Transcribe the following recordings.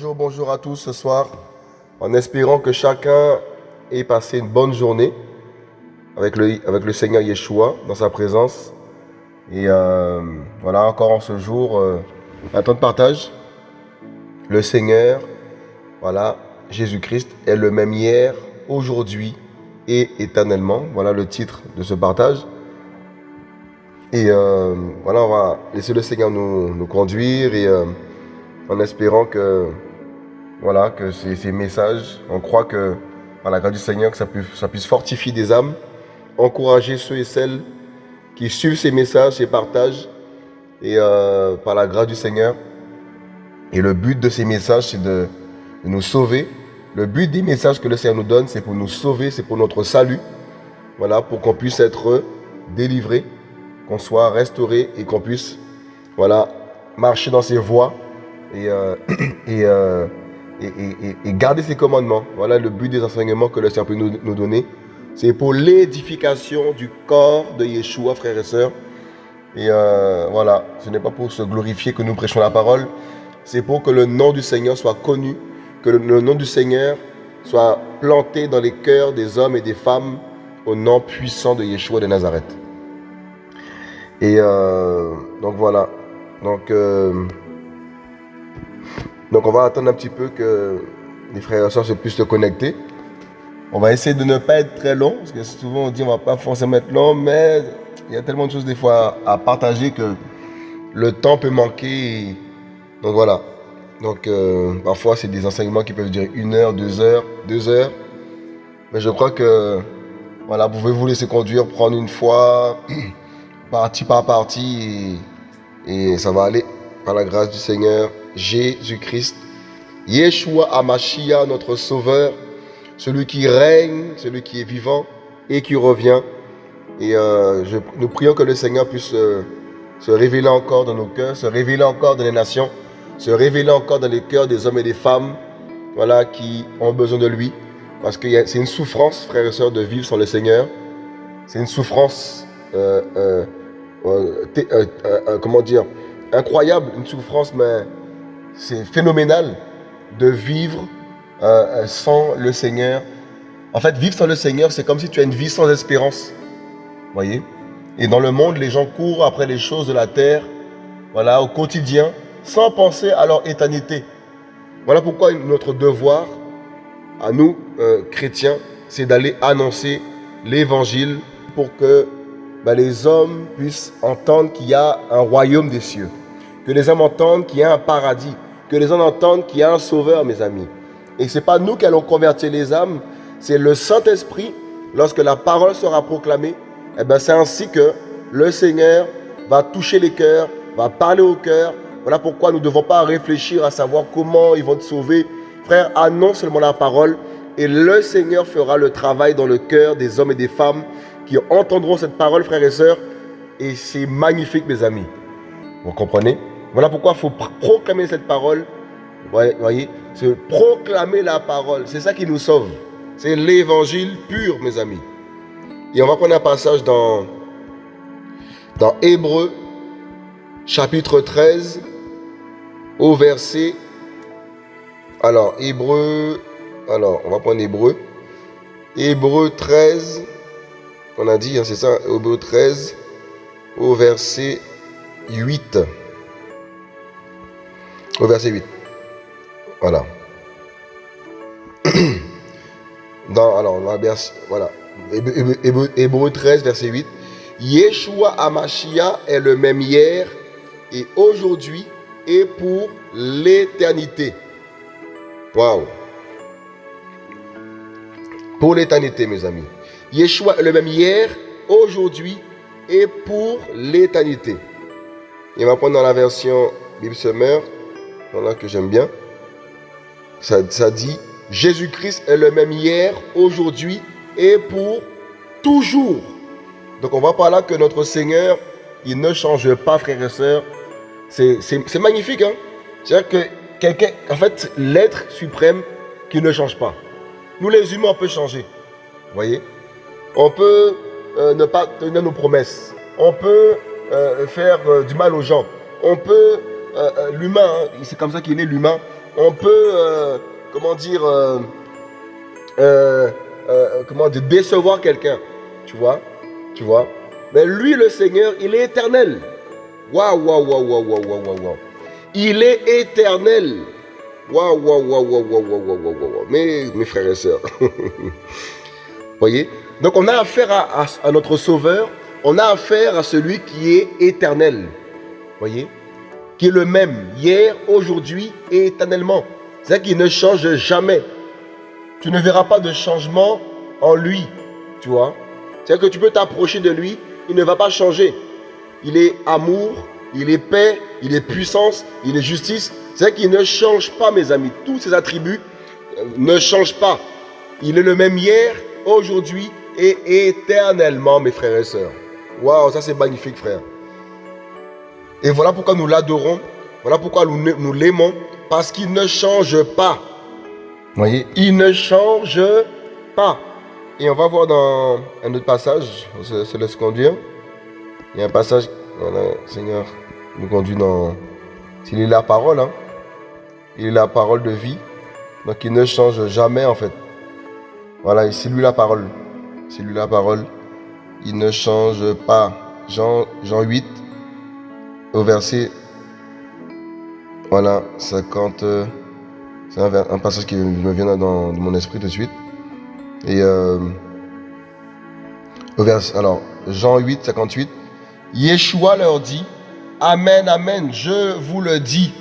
Bonjour, bonjour à tous ce soir, en espérant que chacun ait passé une bonne journée avec le, avec le Seigneur Yeshua dans sa présence. Et euh, voilà, encore en ce jour, euh, un temps de partage. Le Seigneur, voilà, Jésus-Christ est le même hier, aujourd'hui et éternellement. Voilà le titre de ce partage. Et euh, voilà, on va laisser le Seigneur nous, nous conduire et en espérant que, voilà, que ces, ces, messages, on croit que par la grâce du Seigneur, que ça puisse, fortifier des âmes, encourager ceux et celles qui suivent ces messages, ces partages, et euh, par la grâce du Seigneur. Et le but de ces messages, c'est de, nous sauver. Le but des messages que le Seigneur nous donne, c'est pour nous sauver, c'est pour notre salut. Voilà, pour qu'on puisse être délivré qu'on soit restauré et qu'on puisse voilà, marcher dans ses voies et, euh, euh, et, garder ses commandements. Voilà le but des enseignements que le Seigneur peut nous, nous donner. C'est pour l'édification du corps de Yeshua, frères et sœurs. Et euh, voilà, ce n'est pas pour se glorifier que nous prêchons la parole, c'est pour que le nom du Seigneur soit connu, que le, le nom du Seigneur soit planté dans les cœurs des hommes et des femmes au nom puissant de Yeshua de Nazareth. Et euh, donc voilà. Donc, euh, donc on va attendre un petit peu que les frères et soeurs se puissent se connecter. On va essayer de ne pas être très long, parce que souvent on dit on va pas forcément être long, mais il y a tellement de choses des fois à, partager que le temps peut manquer. Donc voilà. Donc euh, parfois c'est des enseignements qui peuvent durer une heure, deux heures, deux heures. Mais je crois que voilà, vous pouvez vous laisser conduire, prendre une fois partie par partie et, ça va aller par la grâce du Seigneur Jésus-Christ. Yeshua Amashia, notre Sauveur, celui qui règne, celui qui est vivant et qui revient. Et euh, nous prions que le Seigneur puisse euh, se révéler encore dans nos cœurs, se révéler encore dans les nations, se révéler encore dans les cœurs des hommes et des femmes voilà, qui ont besoin de lui. Parce que c'est une souffrance, frères et sœurs, de vivre sans le Seigneur. C'est une souffrance euh, comment dire, incroyable, une souffrance, mais c'est phénoménal de vivre sans le Seigneur. En fait, vivre sans le Seigneur, c'est comme si tu as une vie sans espérance. voyez? Et dans le monde, les gens courent après les choses de la terre, voilà, au quotidien, sans penser à leur éternité. Voilà pourquoi notre devoir, à nous, euh, chrétiens, c'est d'aller annoncer l'évangile pour que ben, les hommes puissent entendre qu'il y a un royaume des cieux. Que les hommes entendent qu'il y a un paradis. Que les hommes entendent qu'il y a un sauveur, mes amis. Et ce n'est pas nous qui allons convertir les âmes, c'est le Saint-Esprit, lorsque la parole sera proclamée, eh ben, c'est ainsi que le Seigneur va toucher les cœurs, va parler au cœur. Voilà pourquoi nous ne devons pas réfléchir à savoir comment ils vont te sauver. Frère, annonce seulement la parole et le Seigneur fera le travail dans le cœur des hommes et des femmes qui entendront cette parole, frères et sœurs. Et c'est magnifique, mes amis. Vous comprenez? Voilà pourquoi il faut proclamer cette parole. Vous voyez C'est proclamer la parole. C'est ça qui nous sauve. C'est l'évangile pur, mes amis. Et on va prendre un passage dans, dans Hébreu, chapitre 13, au verset... Alors, Hébreu... Alors, on va prendre Hébreu. Hébreu 13, on a dit, hein, c'est ça, Hébreu 13, au verset 8. Au verset 8. Voilà. Dans, alors, voilà. Hébreu 13, verset 8. Yeshua Amashia est le même hier et aujourd'hui et pour l'éternité. Waouh. Pour l'éternité, mes amis. Yeshua est le même hier, aujourd'hui et pour l'éternité. Il va prendre dans la version Bible Summer, voilà que j'aime bien. Ça, dit Jésus-Christ est le même hier, aujourd'hui et pour toujours. Donc on voit par là que notre Seigneur, il ne change pas, frères et sœurs. C'est magnifique, hein C'est-à-dire que quelqu'un, en fait, l'être suprême qui ne change pas. Nous les humains, on peut changer. Vous voyez? On peut euh, ne pas tenir nos promesses. On peut euh, faire euh, du mal aux gens. On peut, l'humain, c'est comme ça qu'il est l'humain, on peut, comment dire, comment dire, décevoir quelqu'un, tu vois, tu vois. Mais lui, le Seigneur, il est éternel. Waouh, waouh, waouh, waouh, waouh, waouh, waouh. Il est éternel. Waouh, waouh, waouh, waouh, waouh, waouh, waouh, waouh. Mais, mes frères et sœurs, voyez Donc, on a affaire à, à notre Sauveur, on a affaire à celui qui est éternel. Voyez qui est le même hier, aujourd'hui et éternellement. C'est-à-dire qu'il ne change jamais. Tu ne verras pas de changement en lui. Tu vois C'est-à-dire que tu peux t'approcher de lui, il ne va pas changer. Il est amour, il est paix, il est puissance, il est justice. C'est-à-dire qu'il ne change pas, mes amis. Tous ses attributs euh, ne changent pas. Il est le même hier, aujourd'hui et éternellement, mes frères et sœurs. Waouh, ça c'est magnifique, frère. Et voilà pourquoi nous l'adorons. Voilà pourquoi nous, l'aimons. Parce qu'il ne change pas. voyez, il ne change pas. Et on va voir dans un autre passage, on se, laisse conduire. Il y a un passage, Seigneur nous conduit dans... S'il est la parole, hein. il est la parole de vie. Donc il ne change jamais en fait. Voilà, c'est lui la parole. C'est lui la parole. Il ne change pas. Jean, Jean 8, au verset, voilà, 50. C'est un, passage qui me vient dans, mon esprit tout de suite. Et euh, au verset, alors, Jean 8, 58. Yeshua leur dit, Amen, Amen, je vous le dis,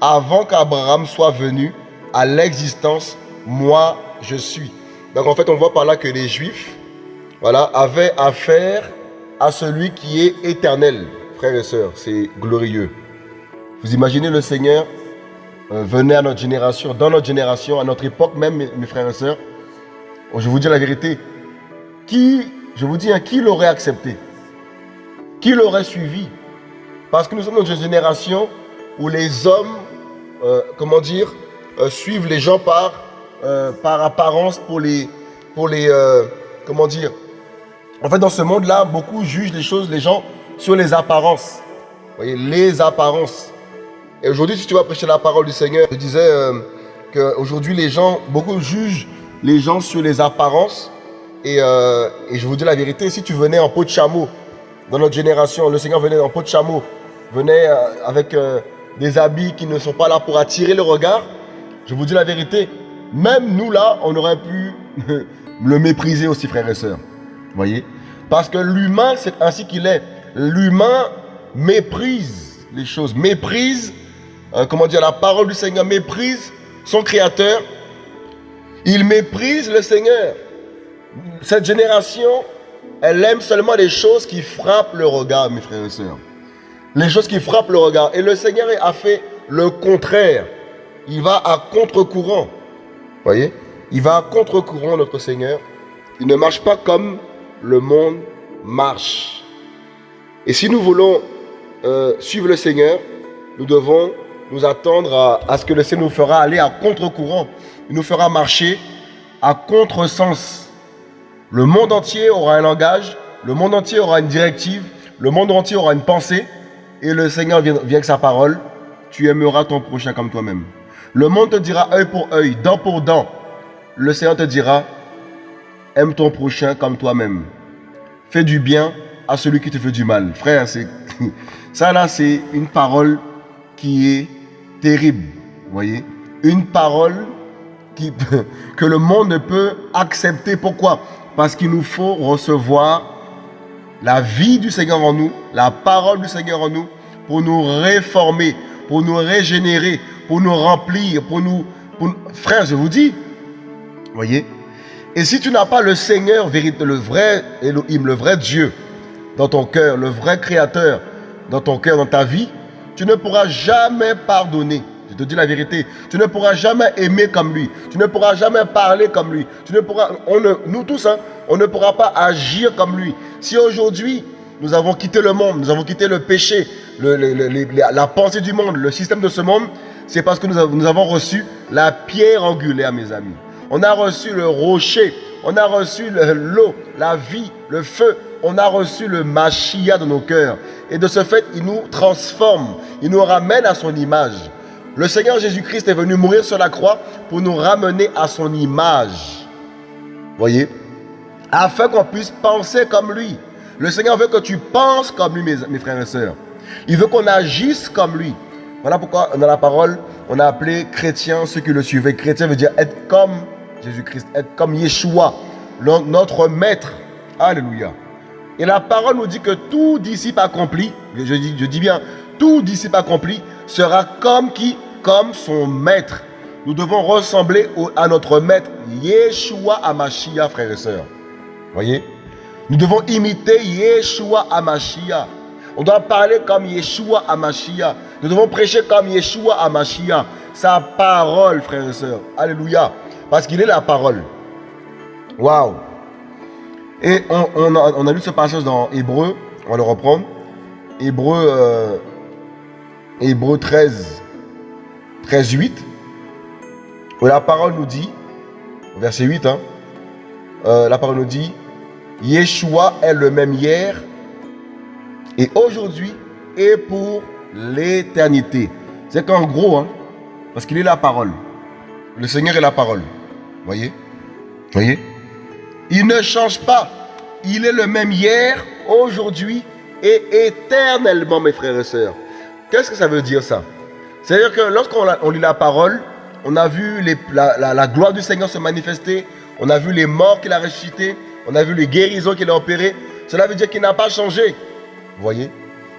avant qu'Abraham soit venu à l'existence, moi je suis. Donc en fait, on voit par là que les Juifs voilà, avaient affaire à celui qui est éternel. Frères et sœurs, c'est glorieux. Vous imaginez le Seigneur euh, venait à notre génération, dans notre génération, à notre époque même, mes, frères et sœurs. Oh, je vous dis la vérité. Qui, je vous dis, hein, qui l'aurait accepté? Qui l'aurait suivi? Parce que nous sommes dans une génération où les hommes, euh, comment dire, euh, suivent les gens par euh, par apparence pour les, pour les comment dire. En fait, dans ce monde-là, beaucoup jugent les choses, les gens, sur les apparences. Vous voyez, les apparences. Et aujourd'hui, si tu vas prêcher la parole du Seigneur, je disais euh, qu'aujourd'hui, les gens, beaucoup jugent les gens sur les apparences. Et, et, je vous dis la vérité, si tu venais en peau de chameau, dans notre génération, le Seigneur venait en peau de chameau, venait avec des habits qui ne sont pas là pour attirer le regard, je vous dis la vérité, même nous là, on aurait pu le mépriser aussi, frères et sœurs. Voyez? Parce que l'humain, c'est ainsi qu'il est. L'humain méprise les choses, méprise, euh, comment dire, la parole du Seigneur, méprise son Créateur. Il méprise le Seigneur. Cette génération, elle aime seulement les choses qui frappent le regard, mes frères et sœurs. Les choses qui frappent le regard. Et le Seigneur a fait le contraire. Il va à contre-courant voyez? Il va à contre-courant, notre Seigneur. Il ne marche pas comme le monde marche. Et si nous voulons euh, suivre le Seigneur, nous devons nous attendre à, ce que le Seigneur nous fera aller à contre-courant. Il nous fera marcher à contre-sens. Le monde entier aura un langage, le monde entier aura une directive, le monde entier aura une pensée, et le Seigneur vient, vient avec sa parole, tu aimeras ton prochain comme toi-même. Le monde te dira œil pour œil, dent pour dent. Le Seigneur te dira, aime ton prochain comme toi-même. Fais du bien à celui qui te fait du mal. Frère, ça là, c'est une parole qui est terrible. voyez? Une parole qui, que le monde ne peut accepter. Pourquoi? Parce qu'il nous faut recevoir la vie du Seigneur en nous, la parole du Seigneur en nous, pour nous réformer, pour nous régénérer, pour nous remplir, pour nous... Frère, je vous dis, voyez? Et si tu n'as pas le Seigneur, le vrai Elohim, le vrai Dieu dans ton cœur, le vrai Créateur dans ton cœur, dans ta vie, tu ne pourras jamais pardonner. Je te dis la vérité. Tu ne pourras jamais aimer comme lui. Tu ne pourras jamais parler comme lui. Tu ne pourras, on nous tous, hein, on ne pourra pas agir comme lui. Si aujourd'hui, nous avons quitté le monde, nous avons quitté le péché, la pensée du monde, le système de ce monde, c'est parce que nous avons, reçu la pierre angulaire, mes amis. On a reçu le rocher, on a reçu l'eau, la vie, le feu. On a reçu le Machia dans nos cœurs. Et de ce fait, il nous transforme, il nous ramène à son image. Le Seigneur Jésus-Christ est venu mourir sur la croix pour nous ramener à son image. Voyez? Afin qu'on puisse penser comme lui. Le Seigneur veut que tu penses comme lui, mes, mes frères et sœurs. Il veut qu'on agisse comme lui. Voilà pourquoi dans la parole, on a appelé chrétien ceux qui le suivaient. Chrétien veut dire être comme Jésus-Christ, être comme Yeshua, notre maître. Alléluia. Et la parole nous dit que tout disciple accompli, je dis, bien, tout disciple accompli sera comme qui? Comme son maître. Nous devons ressembler à notre maître, Yeshua Amashia, frères et sœurs. Voyez? Nous devons imiter Yeshua Amashia. On doit parler comme Yeshua Amashia. Nous devons prêcher comme Yeshua Amashia. Sa parole, frères et sœurs. Alléluia. Parce qu'il est la parole. Waouh. Et on, a, lu ce passage dans Hébreu. On va le reprendre. Hébreu, euh, Hébreu 13, 13, 8. Où la parole nous dit, verset 8, hein, euh, la parole nous dit, Yeshua est le même hier et aujourd'hui et pour l'éternité. C'est qu'en gros, hein, parce qu'il est la parole. Le Seigneur est la parole. Voyez? Voyez? Il ne change pas. Il est le même hier, aujourd'hui et éternellement, mes frères et sœurs. Qu'est-ce que ça veut dire ça? C'est-à-dire que lorsqu'on lit la parole, on a vu la, gloire du Seigneur se manifester, on a vu les morts qu'il a ressuscités, on a vu les guérisons qu'il a opérées. Cela veut dire qu'il n'a pas changé. Vous voyez?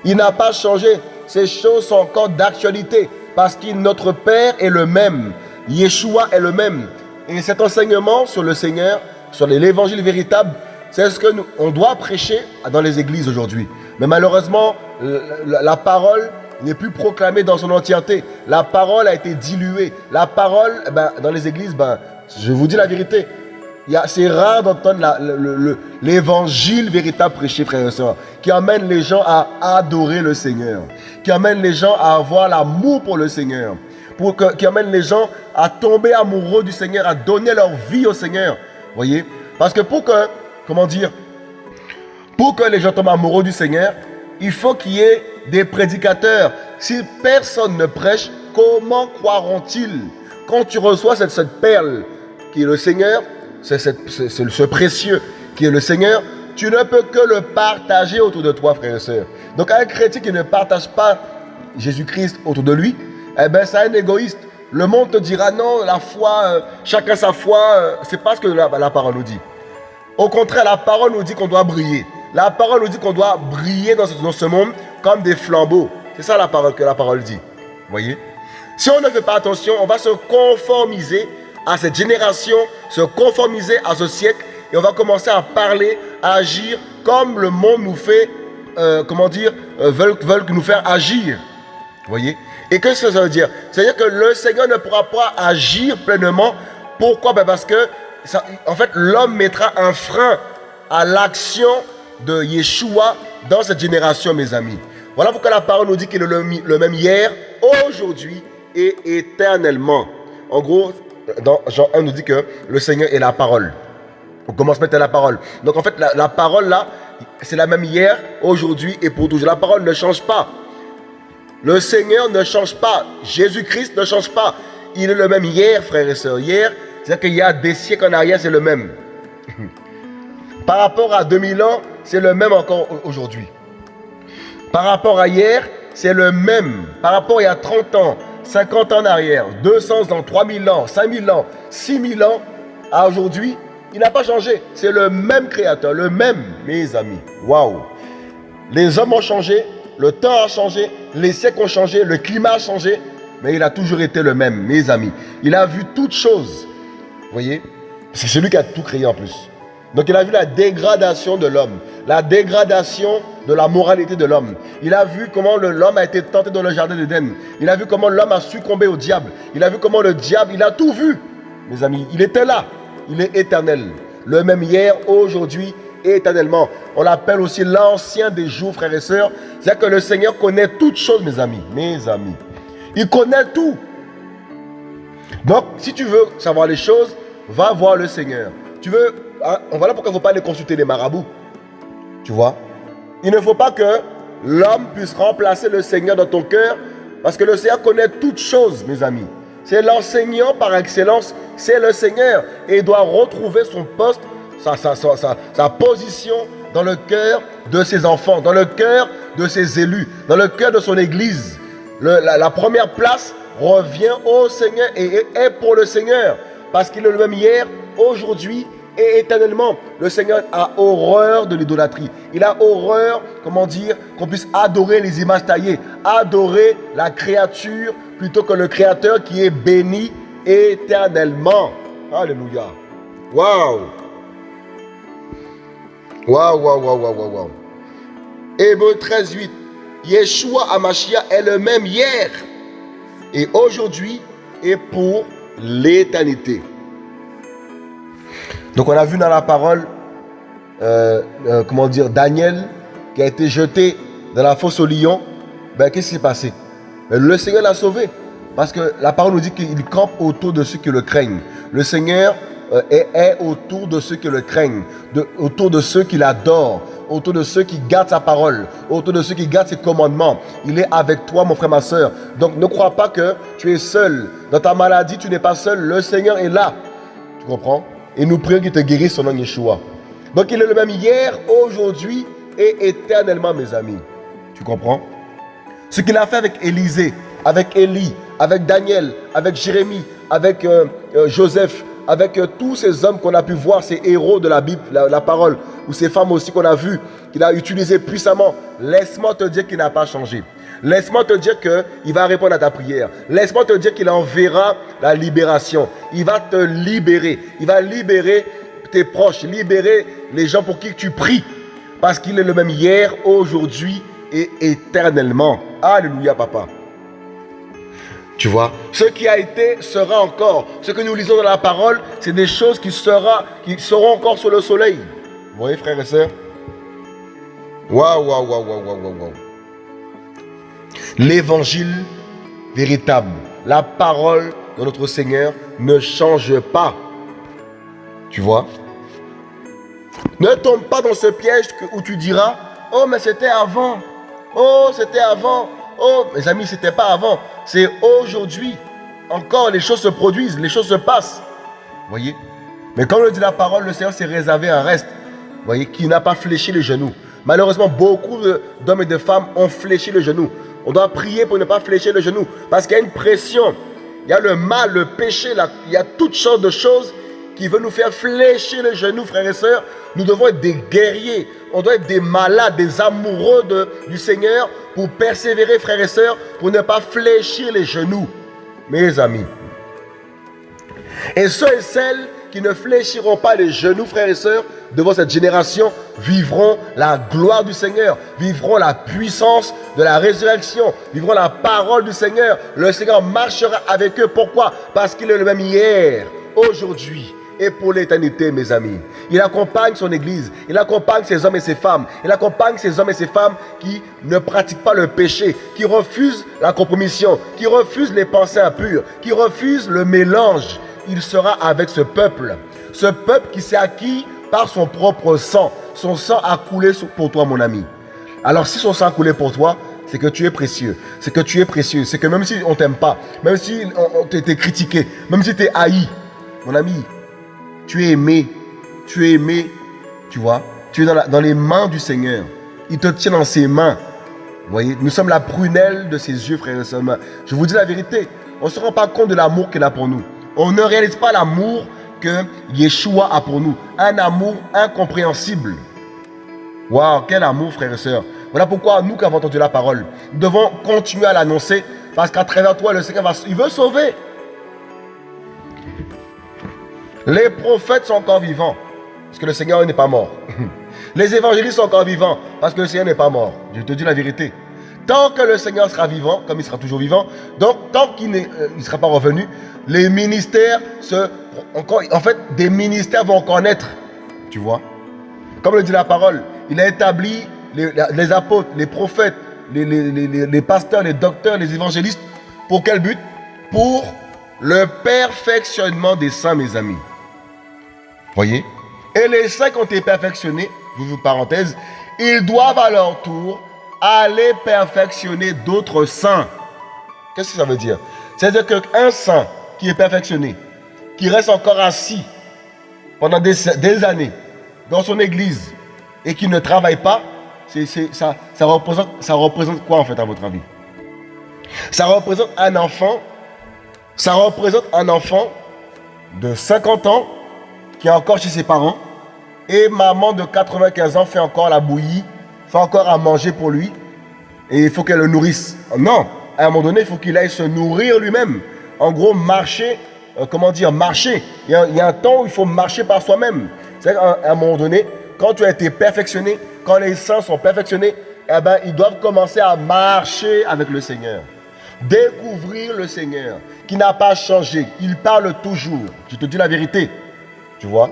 Il n'a pas changé. Ces choses sont encore d'actualité parce que notre Père est le même. Yeshua est le même. Et cet enseignement sur le Seigneur, sur l'évangile véritable, c'est ce que nous, doit prêcher dans les églises aujourd'hui. Mais malheureusement, la, parole n'est plus proclamée dans son entièreté. La parole a été diluée. La parole, eh ben, dans les églises, ben, je vous dis la vérité, c'est rare d'entendre l'évangile véritable prêché, frères et sœurs, qui amène les gens à adorer le Seigneur, qui amène les gens à avoir l'amour pour le Seigneur, pour que, qui amène les gens à tomber amoureux du Seigneur, à donner leur vie au Seigneur. Voyez? Parce que pour que, comment dire, pour que les gens tombent amoureux du Seigneur, il faut qu'il y ait des prédicateurs. Si personne ne prêche, comment croiront-ils? Quand tu reçois cette, perle qui est le Seigneur, c'est ce précieux qui est le Seigneur, tu ne peux que le partager autour de toi, frère et sœurs. Donc un chrétien qui ne partage pas Jésus-Christ autour de lui, eh ben c'est un égoïste. Le monde te dira non, la foi, euh, chacun sa foi, euh, c'est pas ce que la, parole nous dit. Au contraire, la parole nous dit qu'on doit briller. La parole nous dit qu'on doit briller dans ce, monde comme des flambeaux. C'est ça la parole que la parole dit. Voyez? Si on ne fait pas attention, on va se conformiser à cette génération, se conformiser à ce siècle et on va commencer à parler, à agir comme le monde nous fait, euh, comment dire, veulent, veulent nous faire agir. Vous voyez? Et qu'est-ce que ça veut dire? C'est-à-dire que le Seigneur ne pourra pas agir pleinement. Pourquoi? Ben Parce que, en fait, l'homme mettra un frein à l'action de Yeshua dans cette génération, mes amis. Voilà pourquoi la parole nous dit qu'il est le, même hier, aujourd'hui et éternellement. En gros, dans Jean 1 nous dit que le Seigneur est la parole. On commence mettre la parole. Donc en fait, la, parole là, c'est la même hier, aujourd'hui et pour toujours. La parole ne change pas. Le Seigneur ne change pas. Jésus-Christ ne change pas. Il est le même hier, frères et sœurs. Hier, c'est-à-dire qu'il y a des siècles en arrière, c'est le même. Par rapport à 2000 ans, c'est le même encore aujourd'hui. Par rapport à hier, c'est le même. Par rapport à il y a 30 ans, 50 ans en arrière, 200 ans, 3000 ans, 5000 ans, 6000 ans, à aujourd'hui, il n'a pas changé. C'est le même créateur, le même, mes amis. Waouh! Les hommes ont changé, le temps a changé, les siècles ont changé, le climat a changé, mais il a toujours été le même, mes amis. Il a vu toutes choses. Vous voyez? C'est celui qui a tout créé en plus. Donc il a vu la dégradation de l'homme, la dégradation de la moralité de l'homme. Il a vu comment l'homme a été tenté dans le jardin d'Éden. Il a vu comment l'homme a succombé au diable. Il a vu comment le diable, il a tout vu. Mes amis, il était là. Il est éternel. Le même hier, aujourd'hui éternellement. On l'appelle aussi l'ancien des jours, frères et sœurs. C'est-à-dire que le Seigneur connaît toutes choses, mes amis. Mes amis. Il connaît tout. Donc, si tu veux savoir les choses, va voir le Seigneur. Tu veux, hein, voilà pourquoi il ne faut pas aller consulter les marabouts. Tu vois? Il ne faut pas que l'homme puisse remplacer le Seigneur dans ton cœur Parce que le Seigneur connaît toutes choses, mes amis. C'est l'enseignant par excellence, c'est le Seigneur. Et il doit retrouver son poste, sa, position dans le cœur de ses enfants, dans le cœur de ses élus, dans le cœur de son Église. la, première place revient au Seigneur et est pour le Seigneur. Parce qu'il est le même hier, aujourd'hui et éternellement. Le Seigneur a horreur de l'idolâtrie. Il a horreur, comment dire, qu'on puisse adorer les images taillées, adorer la créature plutôt que le Créateur qui est béni éternellement. Alléluia. Waouh. Waouh, waouh, waouh, waouh, waouh. Hébreu 13, 8. Yeshua Amashia est le même hier et aujourd'hui et pour l'éternité. Donc on a vu dans la parole, euh, euh, comment dire, Daniel qui a été jeté dans la fosse au lion. Ben, qu'est-ce qui s'est passé? Ben, Le Seigneur l'a sauvé. Parce que la parole nous dit qu'il campe autour de ceux qui le craignent. Le Seigneur euh, est, autour de ceux qui le craignent, autour de ceux qui l'adorent, autour de ceux qui gardent sa parole, autour de ceux qui gardent ses commandements. Il est avec toi, mon frère, ma soeur. Donc ne crois pas que tu es seul. Dans ta maladie, tu n'es pas seul. Le Seigneur est là. Tu comprends? Et nous prions qu'il te guérisse son nom Yeshua. Donc il est le même hier, aujourd'hui et éternellement, mes amis. Tu comprends? Ce qu'il a fait avec Élisée, avec Élie, avec Daniel, avec Jérémie, avec euh, euh, Joseph, avec euh, tous ces hommes qu'on a pu voir, ces héros de la Bible, la, parole, ou ces femmes aussi qu'on a vues, qu'il a utilisées puissamment. Laisse-moi te dire qu'il n'a pas changé. Laisse-moi te dire qu'il va répondre à ta prière. Laisse-moi te dire qu'il enverra la libération. Il va te libérer. Il va libérer tes proches, libérer les gens pour qui tu pries. Parce qu'il est le même hier, aujourd'hui et éternellement. Alléluia, papa. Tu vois? Ce qui a été sera encore. Ce que nous lisons dans la parole, c'est des choses qui, seront encore sur le soleil. Vous voyez, frères et sœurs? Waouh, waouh, waouh, waouh, waouh, waouh. L'évangile véritable, la parole de notre Seigneur ne change pas. Tu vois? Ne tombe pas dans ce piège où tu diras Oh, mais c'était avant. Oh, c'était avant. Oh, mes amis, c'était pas avant. C'est aujourd'hui. Encore, les choses se produisent, les choses se passent. Voyez? Mais comme le dit la parole, le Seigneur s'est réservé un reste. Voyez Qui n'a pas fléchi les genoux. Malheureusement, beaucoup d'hommes et de femmes ont fléchi les genoux. On doit prier pour ne pas fléchir le genou. Parce qu'il y a une pression. Il y a le mal, le péché. il y a toutes sortes de choses qui veulent nous faire fléchir les genoux, frères et sœurs. Nous devons être des guerriers. On doit être des malades, des amoureux de, du Seigneur pour persévérer, frères et sœurs, pour ne pas fléchir les genoux, mes amis. Et ceux et celles qui ne fléchiront pas les genoux, frères et sœurs, devant cette génération, vivront la gloire du Seigneur, vivront la puissance de la résurrection, vivront la parole du Seigneur. Le Seigneur marchera avec eux. Pourquoi? Parce qu'il est le même hier, aujourd'hui et pour l'éternité, mes amis. Il accompagne son Église, il accompagne ses hommes et ses femmes, il accompagne ces hommes et ces femmes qui ne pratiquent pas le péché, qui refusent la compromission, qui refusent les pensées impures, qui refusent le mélange. Il sera avec ce peuple, ce peuple qui s'est acquis par son propre sang. Son sang a coulé pour toi, mon ami. Alors si son sang a coulé pour toi, c'est que tu es précieux. C'est que tu es précieux. C'est que même si on t'aime pas, même si on, t'était critiqué, même si tu es haï, mon ami, tu es aimé. Tu es aimé. Tu vois Tu es dans, les mains du Seigneur. Il te tient dans ses mains. Vous voyez Nous sommes la prunelle de ses yeux, frères et sœurs. Je vous dis la vérité. On ne se rend pas compte de l'amour qu'il a pour nous. On ne réalise pas l'amour que Yeshua a pour nous. Un amour incompréhensible. Waouh, quel amour, frères et sœurs. Voilà pourquoi nous qui avons entendu la parole, nous devons continuer à l'annoncer parce qu'à travers toi, le Seigneur va, il veut sauver. Les prophètes sont encore vivants, parce que le Seigneur n'est pas mort. Les évangélistes sont encore vivants, parce que le Seigneur n'est pas mort. Je te dis la vérité. Tant que le Seigneur sera vivant, comme il sera toujours vivant, donc tant qu'il ne euh, sera pas revenu, les ministères se... Encore, en fait, des ministères vont encore naître. Tu vois? Comme le dit la parole, il a établi les, apôtres, les prophètes, les, les, pasteurs, les docteurs, les évangélistes. Pour quel but? Pour le perfectionnement des saints, mes amis. Voyez? Et les saints qui ont été perfectionnés, vous parenthèse, ils doivent à leur tour aller perfectionner d'autres saints. Qu'est-ce que ça veut dire? C'est-à-dire qu'un saint qui est perfectionné, qui reste encore assis pendant des, années dans son église et qui ne travaille pas, ça, ça, représente, ça représente quoi en fait à votre avis? Ça représente un enfant, ça représente un enfant de 50 ans est encore chez ses parents et maman de 95 ans fait encore la bouillie, fait encore à manger pour lui et il faut qu'elle le nourrisse. Non, à un moment donné, il faut qu'il aille se nourrir lui-même. En gros, marcher, euh, comment dire, marcher. Il y, a, un temps où il faut marcher par soi-même. C'est-à-dire qu'à un moment donné, quand tu as été perfectionné, quand les saints sont perfectionnés, eh ben, ils doivent commencer à marcher avec le Seigneur. Découvrir le Seigneur, qui n'a pas changé. Il parle toujours. Je te dis la vérité. Vois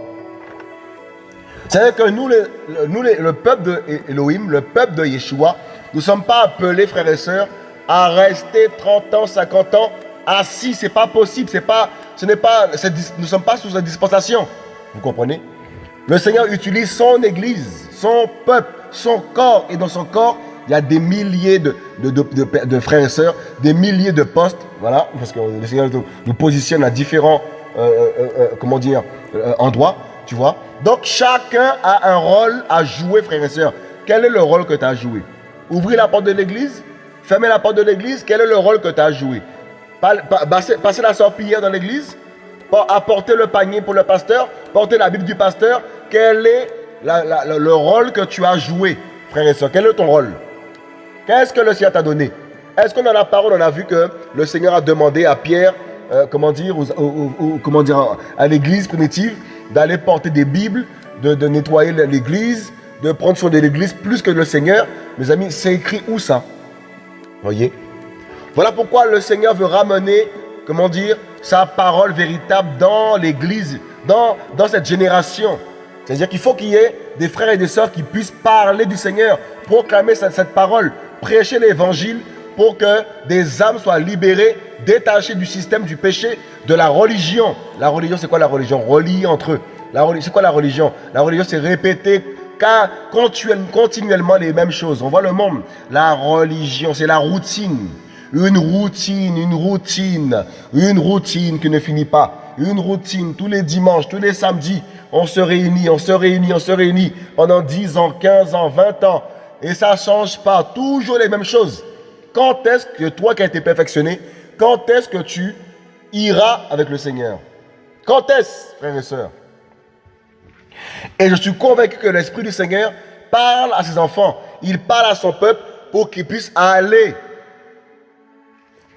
C'est-à-dire que nous, le, peuple de Elohim, le peuple de Yeshua, nous ne sommes pas appelés, frères et sœurs, à rester 30 ans, 50 ans assis. Ce n'est pas possible. Pas, ce pas, nous ne sommes pas sous une dispensation. Vous comprenez? Le Seigneur utilise son église, son peuple, son corps. Et dans son corps, il y a des milliers de, de, frères et sœurs, des milliers de postes. Voilà, parce que le Seigneur nous positionne à différents comment dire, endroits. Tu vois. Donc chacun a un rôle à jouer, frères et sœurs. Quel est le rôle que tu as joué? Ouvrir la porte de l'église? Fermer la porte de l'église? Quel est le rôle que tu as joué? Passer la sorpière dans l'église? Apporter le panier pour le pasteur? Porter la Bible du pasteur? Quel est le rôle que tu as joué, frère et soeur Quel est ton rôle? Qu'est-ce que le Seigneur t'a donné? Est-ce que dans la parole, on a vu que le Seigneur a demandé à Pierre, euh, comment dire, comment dire, à l'église primitive, d'aller porter des Bibles, de, de nettoyer l'église, de prendre soin de l'église plus que le Seigneur. Mes amis, c'est écrit où ça? Voyez? Voilà pourquoi le Seigneur veut ramener, comment dire, sa parole véritable dans l'église, dans, dans cette génération. C'est-à-dire qu'il faut qu'il y ait des frères et des sœurs qui puissent parler du Seigneur, proclamer cette, cette parole, prêcher l'évangile pour que des âmes soient libérées, détachées du système du péché, de la religion. La religion, c'est quoi la religion? Reliée entre eux. C'est quoi la religion? La religion, c'est répéter car continuellement les mêmes choses. On voit le monde. La religion, c'est la routine. Une routine, une routine, une routine qui ne finit pas. Une routine, tous les dimanches, tous les samedis, on se réunit, on se réunit, on se réunit pendant 10 ans, 15 ans, 20 ans. Et ça ne change pas, toujours les mêmes choses. Quand est-ce que toi qui as été perfectionné, quand est-ce que tu iras avec le Seigneur? Quand est-ce, frères et sœurs? Et je suis convaincu que l'Esprit du Seigneur parle à ses enfants. Il parle à son peuple pour qu'ils puissent aller.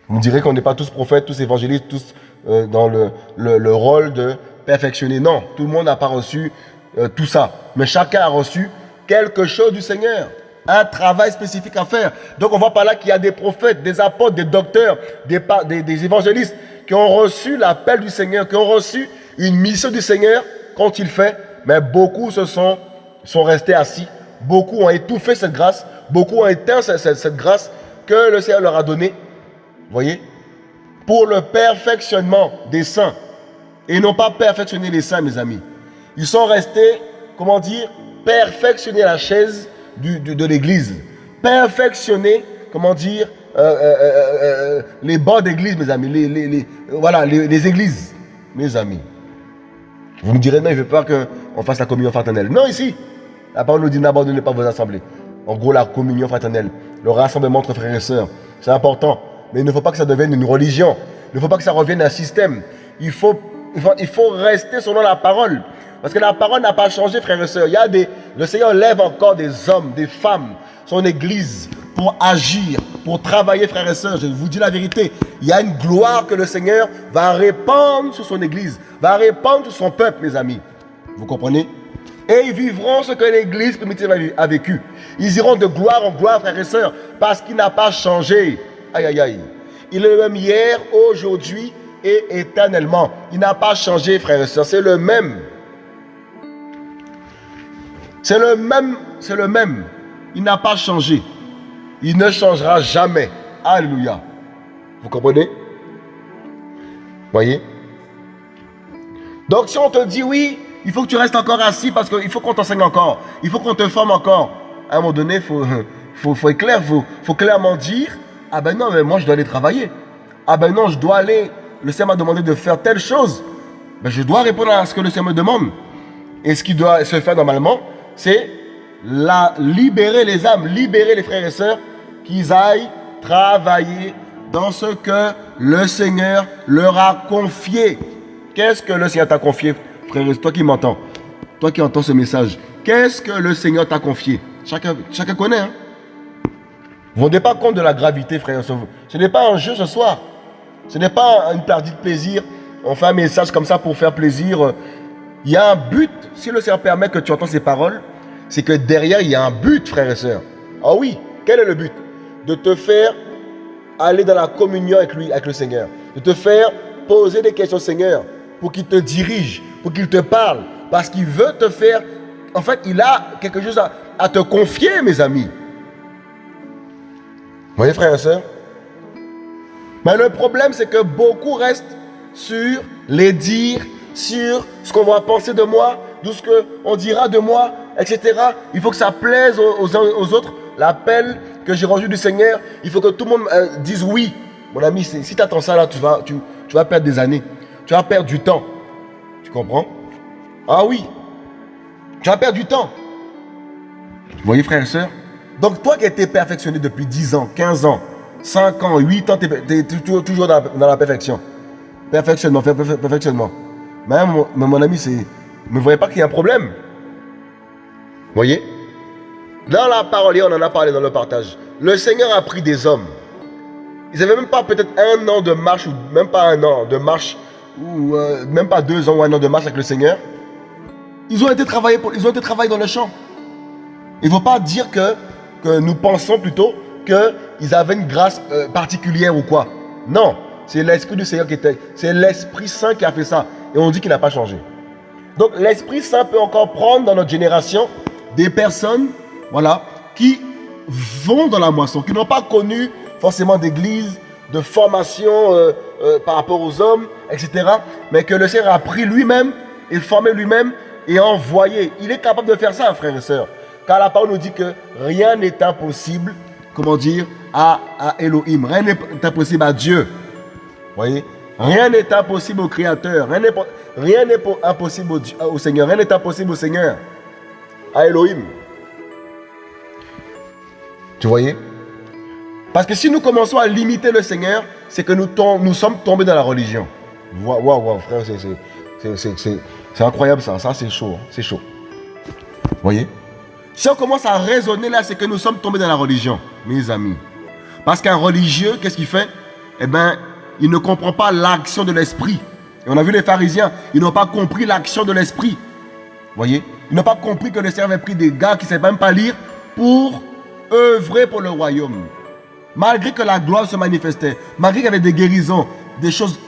Vous me direz qu'on n'est pas tous prophètes, tous évangélistes, tous euh, dans le, le, rôle de perfectionner. Non, tout le monde n'a pas reçu euh, tout ça. Mais chacun a reçu quelque chose du Seigneur. Un travail spécifique à faire. Donc on voit par là qu'il y a des prophètes, des apôtres, des docteurs, des, évangélistes qui ont reçu l'appel du Seigneur, qui ont reçu une mission du Seigneur quand il fait mais beaucoup se sont, sont restés assis. Beaucoup ont étouffé cette grâce. Beaucoup ont éteint cette, grâce que le Seigneur leur a donnée. Voyez? Pour le perfectionnement des saints. Et non pas perfectionner les saints, mes amis. Ils sont restés, comment dire, perfectionner la chaise de l'église. Perfectionner, comment dire, euh, euh, euh, les bancs d'église, mes amis. Les, les, voilà, les églises, mes amis. Vous me direz, non, il ne veut pas qu'on fasse la communion fraternelle. Non, ici, la parole nous dit, n'abandonnez pas vos assemblées. En gros, la communion fraternelle, le rassemblement entre frères et sœurs, c'est important. Mais il ne faut pas que ça devienne une religion. Il ne faut pas que ça revienne un système. Il faut, il faut, rester selon la parole. Parce que la parole n'a pas changé, frères et sœurs. Il y a des, le Seigneur lève encore des hommes, des femmes, son église, pour agir, pour travailler, frères et sœurs. Je vous dis la vérité. Il y a une gloire que le Seigneur va répandre sur son église, va répandre sur son peuple, mes amis. Vous comprenez? Et ils vivront ce que l'église primitive a vécu. Ils iront de gloire en gloire, frères et sœurs, parce qu'il n'a pas changé. Aïe, aïe, aïe. Il est le même hier, aujourd'hui et éternellement. Il n'a pas changé, frères et sœurs. C'est le même. C'est le même. C'est le même. Il n'a pas changé. Il ne changera jamais. Alléluia. Vous comprenez? Voyez? Donc si on te dit oui, il faut que tu restes encore assis parce qu'il faut qu'on t'enseigne encore. Il faut qu'on te forme encore. À un moment donné, il faut, faut, faut, clair, faut, faut clairement dire, ah ben non, mais moi je dois aller travailler. Ah ben non, je dois aller. Le Seigneur m'a demandé de faire telle chose. Ben je dois répondre à ce que le Seigneur me demande. Et ce qui doit se faire normalement, c'est libérer les âmes, libérer les frères et sœurs, qu'ils aillent travailler dans ce que le Seigneur leur a confié. Qu'est-ce que le Seigneur t'a confié, frère Toi qui m'entends, toi qui entends ce message, qu'est-ce que le Seigneur t'a confié? Chacun, connaît. Hein? Vous ne rendez pas compte de la gravité, frère et. Ce n'est pas un jeu ce soir. Ce n'est pas une partie de plaisir. On fait un message comme ça pour faire plaisir. Il y a un but. Si le Seigneur permet que tu entends ces paroles, c'est que derrière, il y a un but, frère et sœurs. Ah oui, quel est le but? De te faire aller dans la communion avec lui, avec le Seigneur. De te faire poser des questions au Seigneur pour qu'il te dirige, pour qu'il te parle. Parce qu'il veut te faire... En fait, il a quelque chose à, te confier, mes amis. Vous voyez, frère et sœurs? Mais le problème, c'est que beaucoup restent sur les dires, sur ce qu'on va penser de moi, tout ce qu'on dira de moi, etc. Il faut que ça plaise aux, aux, autres. L'appel que j'ai reçu du Seigneur, il faut que tout le monde euh, dise oui. Mon ami, si tu attends ça là, tu vas, tu, vas perdre des années. Tu vas perdre du temps. Tu comprends? Ah oui. Tu vas perdre du temps. Vous voyez, frères et sœurs Donc, toi qui as été perfectionné depuis 10 ans, 15 ans, 5 ans, 8 ans, tu es, toujours, toujours dans, la, perfection. Perfectionnement, perfectionnement. Mais mon, ami, c'est ne voyez pas qu'il y a un problème. Voyez? Dans la parole, on en a parlé dans le partage. Le Seigneur a pris des hommes. Ils n'avaient même pas peut-être un an de marche, ou même pas un an de marche, ou euh, même pas deux ans ou un an de marche avec le Seigneur. Ils ont été travaillés, pour, ils ont été travaillés dans le champ. Il ne faut pas dire que, que nous pensons plutôt qu'ils avaient une grâce euh, particulière ou quoi. Non, c'est l'Esprit du Seigneur qui. C'est l'Esprit Saint qui a fait ça. Et on dit qu'il n'a pas changé. Donc l'Esprit Saint peut encore prendre dans notre génération des personnes voilà, qui vont dans la moisson, qui n'ont pas connu forcément d'église, de formation euh, euh, par rapport aux hommes, etc. Mais que le Seigneur a pris lui-même, et formé lui-même et envoyé. Il est capable de faire ça, frères et sœurs. Car la parole nous dit que rien n'est impossible, comment dire, à, à Elohim. Rien n'est impossible à Dieu. Voyez? Rien n'est impossible au Créateur. Rien n'est impossible au, Seigneur. Rien n'est impossible au Seigneur. À Elohim. Tu voyez? Parce que si nous commençons à limiter le Seigneur, c'est que nous, nous sommes tombés dans la religion. Waouh, waouh, frère, c'est incroyable ça. Ça, c'est chaud. Hein. C'est chaud. Vous voyez? Si on commence à raisonner là, c'est que nous sommes tombés dans la religion, mes amis. Parce qu'un religieux, qu'est-ce qu'il fait? Eh bien, il ne comprend pas l'action de l'esprit. Et on a vu les pharisiens, ils n'ont pas compris l'action de l'esprit. voyez? Ils n'ont pas compris que le Seigneur avait pris des gars qui ne savaient même pas lire pour œuvrer pour le royaume. Malgré que la gloire se manifestait, malgré qu'il y avait des guérisons, des choses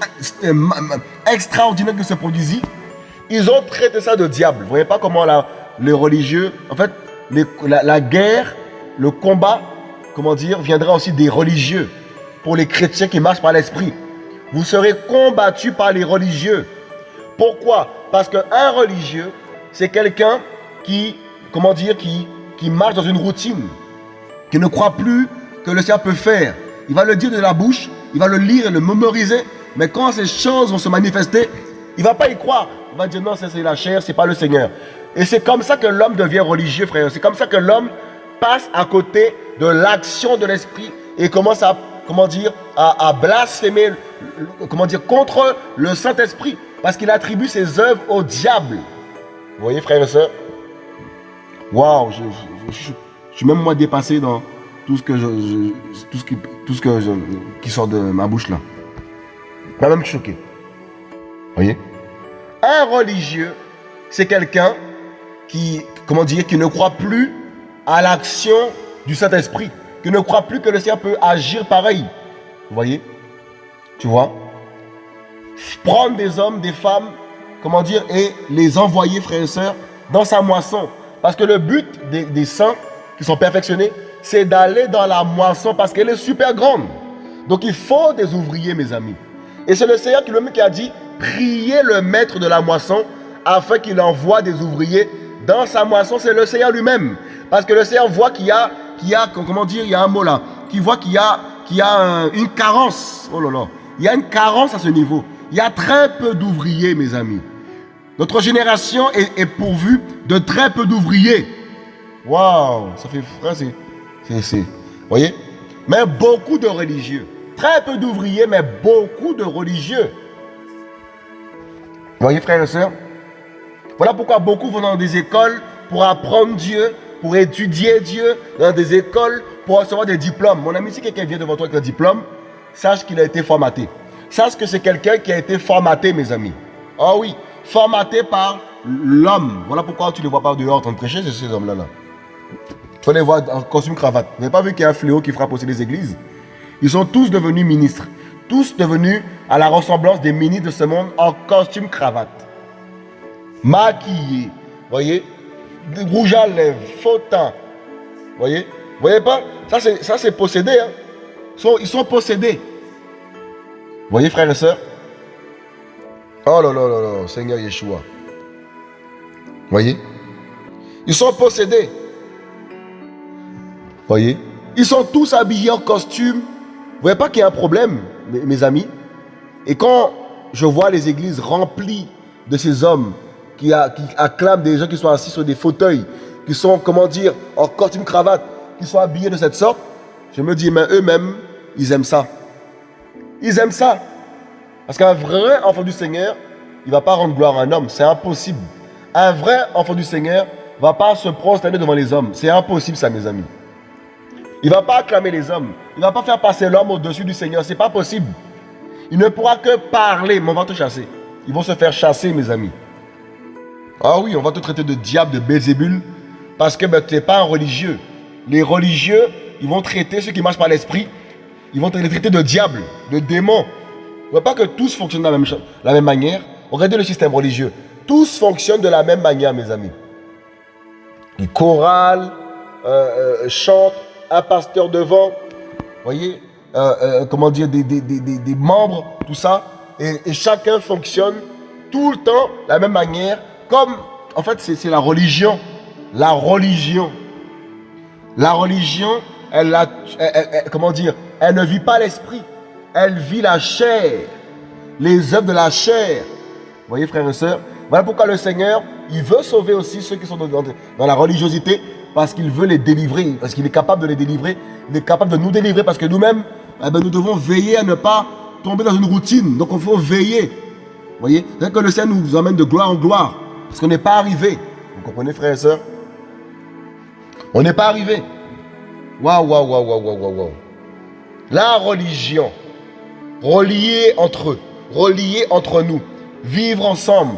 extraordinaires qui se produisaient, ils ont traité ça de diable. Vous voyez pas comment les religieux, en fait, la, la guerre, le combat, comment dire, viendra aussi des religieux pour les chrétiens qui marchent par l'esprit. Vous serez combattus par les religieux. Pourquoi? Parce qu'un religieux, c'est quelqu'un qui, comment dire, qui, qui marche dans une routine, qui ne croit plus que le Seigneur peut faire. Il va le dire de la bouche, il va le lire et le mémoriser, mais quand ces choses vont se manifester, il va pas y croire. Il va dire non, c'est la chair, c'est pas le Seigneur. Et c'est comme ça que l'homme devient religieux, frère. C'est comme ça que l'homme passe à côté de l'action de l'esprit et commence à comment dire, à, blasphémer, comment dire, contre le Saint-Esprit. Parce qu'il attribue ses œuvres au diable. Vous voyez, frères et sœurs Waouh, je, suis même moi dépassé dans tout ce que je, tout ce qui, sort de ma bouche là. Même choqué. Vous voyez? Un religieux, c'est quelqu'un qui, comment dire, qui ne croit plus à l'action du Saint-Esprit qui ne croit plus que le Seigneur peut agir pareil. Vous voyez? Tu vois? Prendre des hommes, des femmes, comment dire, et les envoyer, frères et sœurs, dans sa moisson. Parce que le but des, saints qui sont perfectionnés, c'est d'aller dans la moisson parce qu'elle est super grande. Donc il faut des ouvriers, mes amis. Et c'est le Seigneur qui, qui a dit, priez le maître de la moisson afin qu'il envoie des ouvriers dans sa moisson. C'est le Seigneur lui-même. Parce que le Seigneur voit qu'il y a qu'il y a, comment dire, il y a un mot là, qui voit qu'il y a, qu'il y a une carence, oh là là, Il y a une carence à ce niveau. Il y a très peu d'ouvriers, mes amis. Notre génération est, pourvue de très peu d'ouvriers. Waouh, ça fait frère, c'est, voyez, mais beaucoup de religieux. Très peu d'ouvriers, mais beaucoup de religieux. Vous voyez, frères et sœurs? Voilà pourquoi beaucoup vont dans des écoles pour apprendre Dieu, pour étudier Dieu, dans des écoles pour recevoir des diplômes. Mon ami, si quelqu'un vient devant toi avec un diplôme, sache qu'il a été formaté. Sache que c'est quelqu'un qui a été formaté, mes amis. Ah oui, formaté par l'homme. Voilà pourquoi tu ne les vois pas dehors en train de prêcher, ces hommes-là. Là. Tu vas les voir en costume cravate. Vous n'avez pas vu qu'il y a un fléau qui frappe aussi les églises? Ils sont tous devenus ministres. Tous devenus à la ressemblance des ministres de ce monde en costume cravate. Maquillés. Voyez? Rouge à lèvres, faux teint. Voyez? Voyez pas? Ça c'est possédé. Hein? Ils, sont, ils sont possédés. Voyez frères et sœurs Oh là là là là, Seigneur Yeshua. Voyez? Ils sont possédés. Voyez? Ils sont tous habillés en costume. Vous voyez pas qu'il y a un problème, mes, amis? Et quand je vois les églises remplies de ces hommes qui, qui, acclament des gens qui sont assis sur des fauteuils, qui sont, comment dire, en costume cravate, qui sont habillés de cette sorte, je me dis, mais eux-mêmes, ils aiment ça. Ils aiment ça. Parce qu'un vrai enfant du Seigneur, il ne va pas rendre gloire à un homme. C'est impossible. Un vrai enfant du Seigneur ne va pas se prosterner devant les hommes. C'est impossible ça, mes amis. Il ne va pas acclamer les hommes. Il ne va pas faire passer l'homme au-dessus du Seigneur. Ce n'est pas possible. Il ne pourra que parler, mais on va te chasser. Ils vont se faire chasser, mes amis. Ah oui, on va te traiter de diable, de Bézébul, parce que ben, tu n'es pas un religieux. Les religieux, ils vont traiter ceux qui marchent par l'esprit, ils vont les traiter de diable, de démon. On ne pas que tous fonctionnent de la même, manière. Regardez le système religieux. Tous fonctionnent de la même manière, mes amis. Ils chorales, euh, euh, chantent, un pasteur devant, voyez, euh, comment dire, des, membres, tout ça. Et, chacun fonctionne tout le temps de la même manière. Comme, en fait, c'est la religion. La religion. La religion, elle, comment dire, elle ne vit pas l'esprit elle vit la chair, les œuvres de la chair. Vous voyez, frères et sœurs Voilà pourquoi le Seigneur, il veut sauver aussi ceux qui sont dans, la religiosité, parce qu'il veut les délivrer, parce qu'il est capable de les délivrer, il est capable de nous délivrer, parce que nous-mêmes, eh ben, nous devons veiller à ne pas tomber dans une routine. Donc, il faut veiller. Vous voyez C'est que le Seigneur nous emmène de gloire en gloire, parce qu'on n'est pas arrivé. Vous comprenez, frères et sœurs On n'est pas arrivé. Waouh, waouh, waouh, waouh, waouh, waouh. La religion, reliés entre eux, reliés entre nous, vivre ensemble.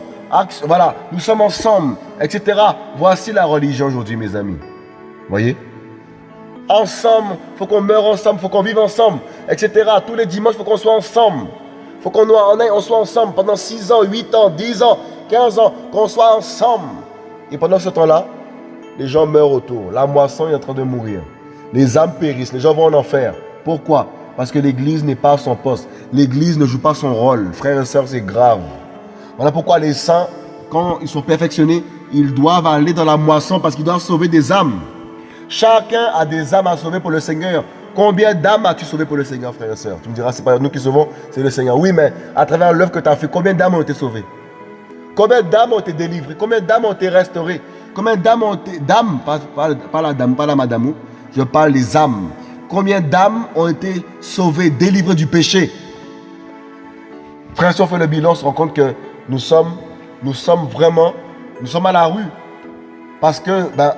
Voilà, nous sommes ensemble, etc. Voici la religion aujourd'hui, mes amis. Voyez? Ensemble, il faut qu'on meure ensemble, il faut qu'on vive ensemble, etc. Tous les dimanches, il faut qu'on soit ensemble. Il faut qu'on on soit ensemble pendant 6 ans, 8 ans, 10 ans, 15 ans, qu'on soit ensemble. Et pendant ce temps-là, les gens meurent autour. La moisson est en train de mourir. Les âmes périssent, les gens vont en enfer. Pourquoi? Parce que l'Église n'est pas son poste. L'Église ne joue pas son rôle. Frères et sœurs, c'est grave. Voilà pourquoi les saints, quand ils sont perfectionnés, ils doivent aller dans la moisson parce qu'ils doivent sauver des âmes. Chacun a des âmes à sauver pour le Seigneur. Combien d'âmes as-tu sauvé pour le Seigneur, frères et sœurs? Tu me diras, c'est pas nous qui sauvons, c'est le Seigneur. Oui, mais à travers l'œuvre que tu as fait, combien d'âmes ont été sauvées? Combien d'âmes ont été délivrées? Combien d'âmes ont été restaurées? Combien d'âmes ont été... Pas, la dame, pas la madame, je parle des âmes. Combien d'âmes ont été sauvées, délivrées du péché? Frère, si on fait le bilan, on se rend compte que nous sommes, nous sommes vraiment, nous sommes à la rue. Parce que, ben,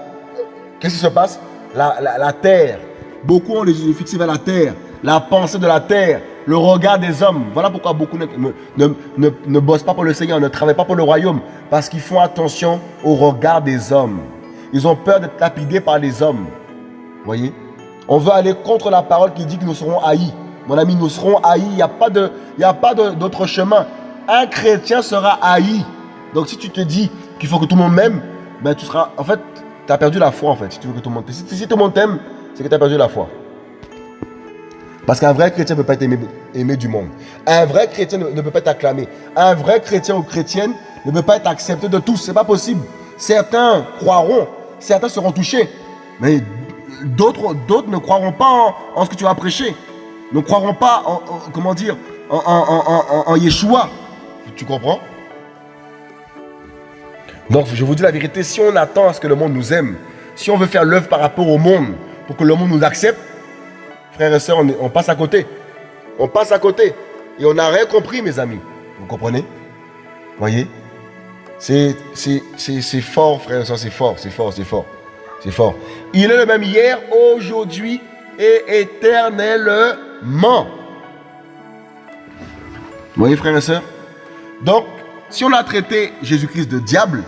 qu'est-ce qui se passe? La, terre, beaucoup ont les yeux fixés vers la terre, la pensée de la terre, le regard des hommes. Voilà pourquoi beaucoup ne, ne, bossent pas pour le Seigneur, ne travaillent pas pour le royaume. Parce qu'ils font attention au regard des hommes. Ils ont peur d'être lapidés par les hommes. Voyez? On veut aller contre la parole qui dit que nous serons haïs. Mon ami, nous serons haïs. Il n'y a pas d'autre chemin. Un chrétien sera haï. Donc si tu te dis qu'il faut que tout le monde m'aime, ben tu seras. En fait, tu as perdu la foi en fait. Si tu veux tout le monde Si, si tout le monde t'aime, c'est que tu as perdu la foi. Parce qu'un vrai chrétien ne peut pas être aimé, du monde. Un vrai chrétien ne, peut pas être acclamé. Un vrai chrétien ou chrétienne ne peut pas être accepté de tous. Ce n'est pas possible. Certains croiront, certains seront touchés. Mais d'autres ne croiront pas en, ce que tu vas prêcher. Ne croiront pas en, comment dire, en, en Yeshua. Tu comprends? Donc, je vous dis la vérité, si on attend à ce que le monde nous aime, si on veut faire l'œuvre par rapport au monde, pour que le monde nous accepte, frères et sœurs, on, passe à côté. On passe à côté. Et on n'a rien compris, mes amis. Vous comprenez? Voyez? C'est fort, frères et sœurs, c'est fort, c'est fort, c'est fort. C'est fort. Il est le même hier, aujourd'hui et éternellement. Vous voyez, frères et sœurs Donc, si on a traité Jésus-Christ de diable,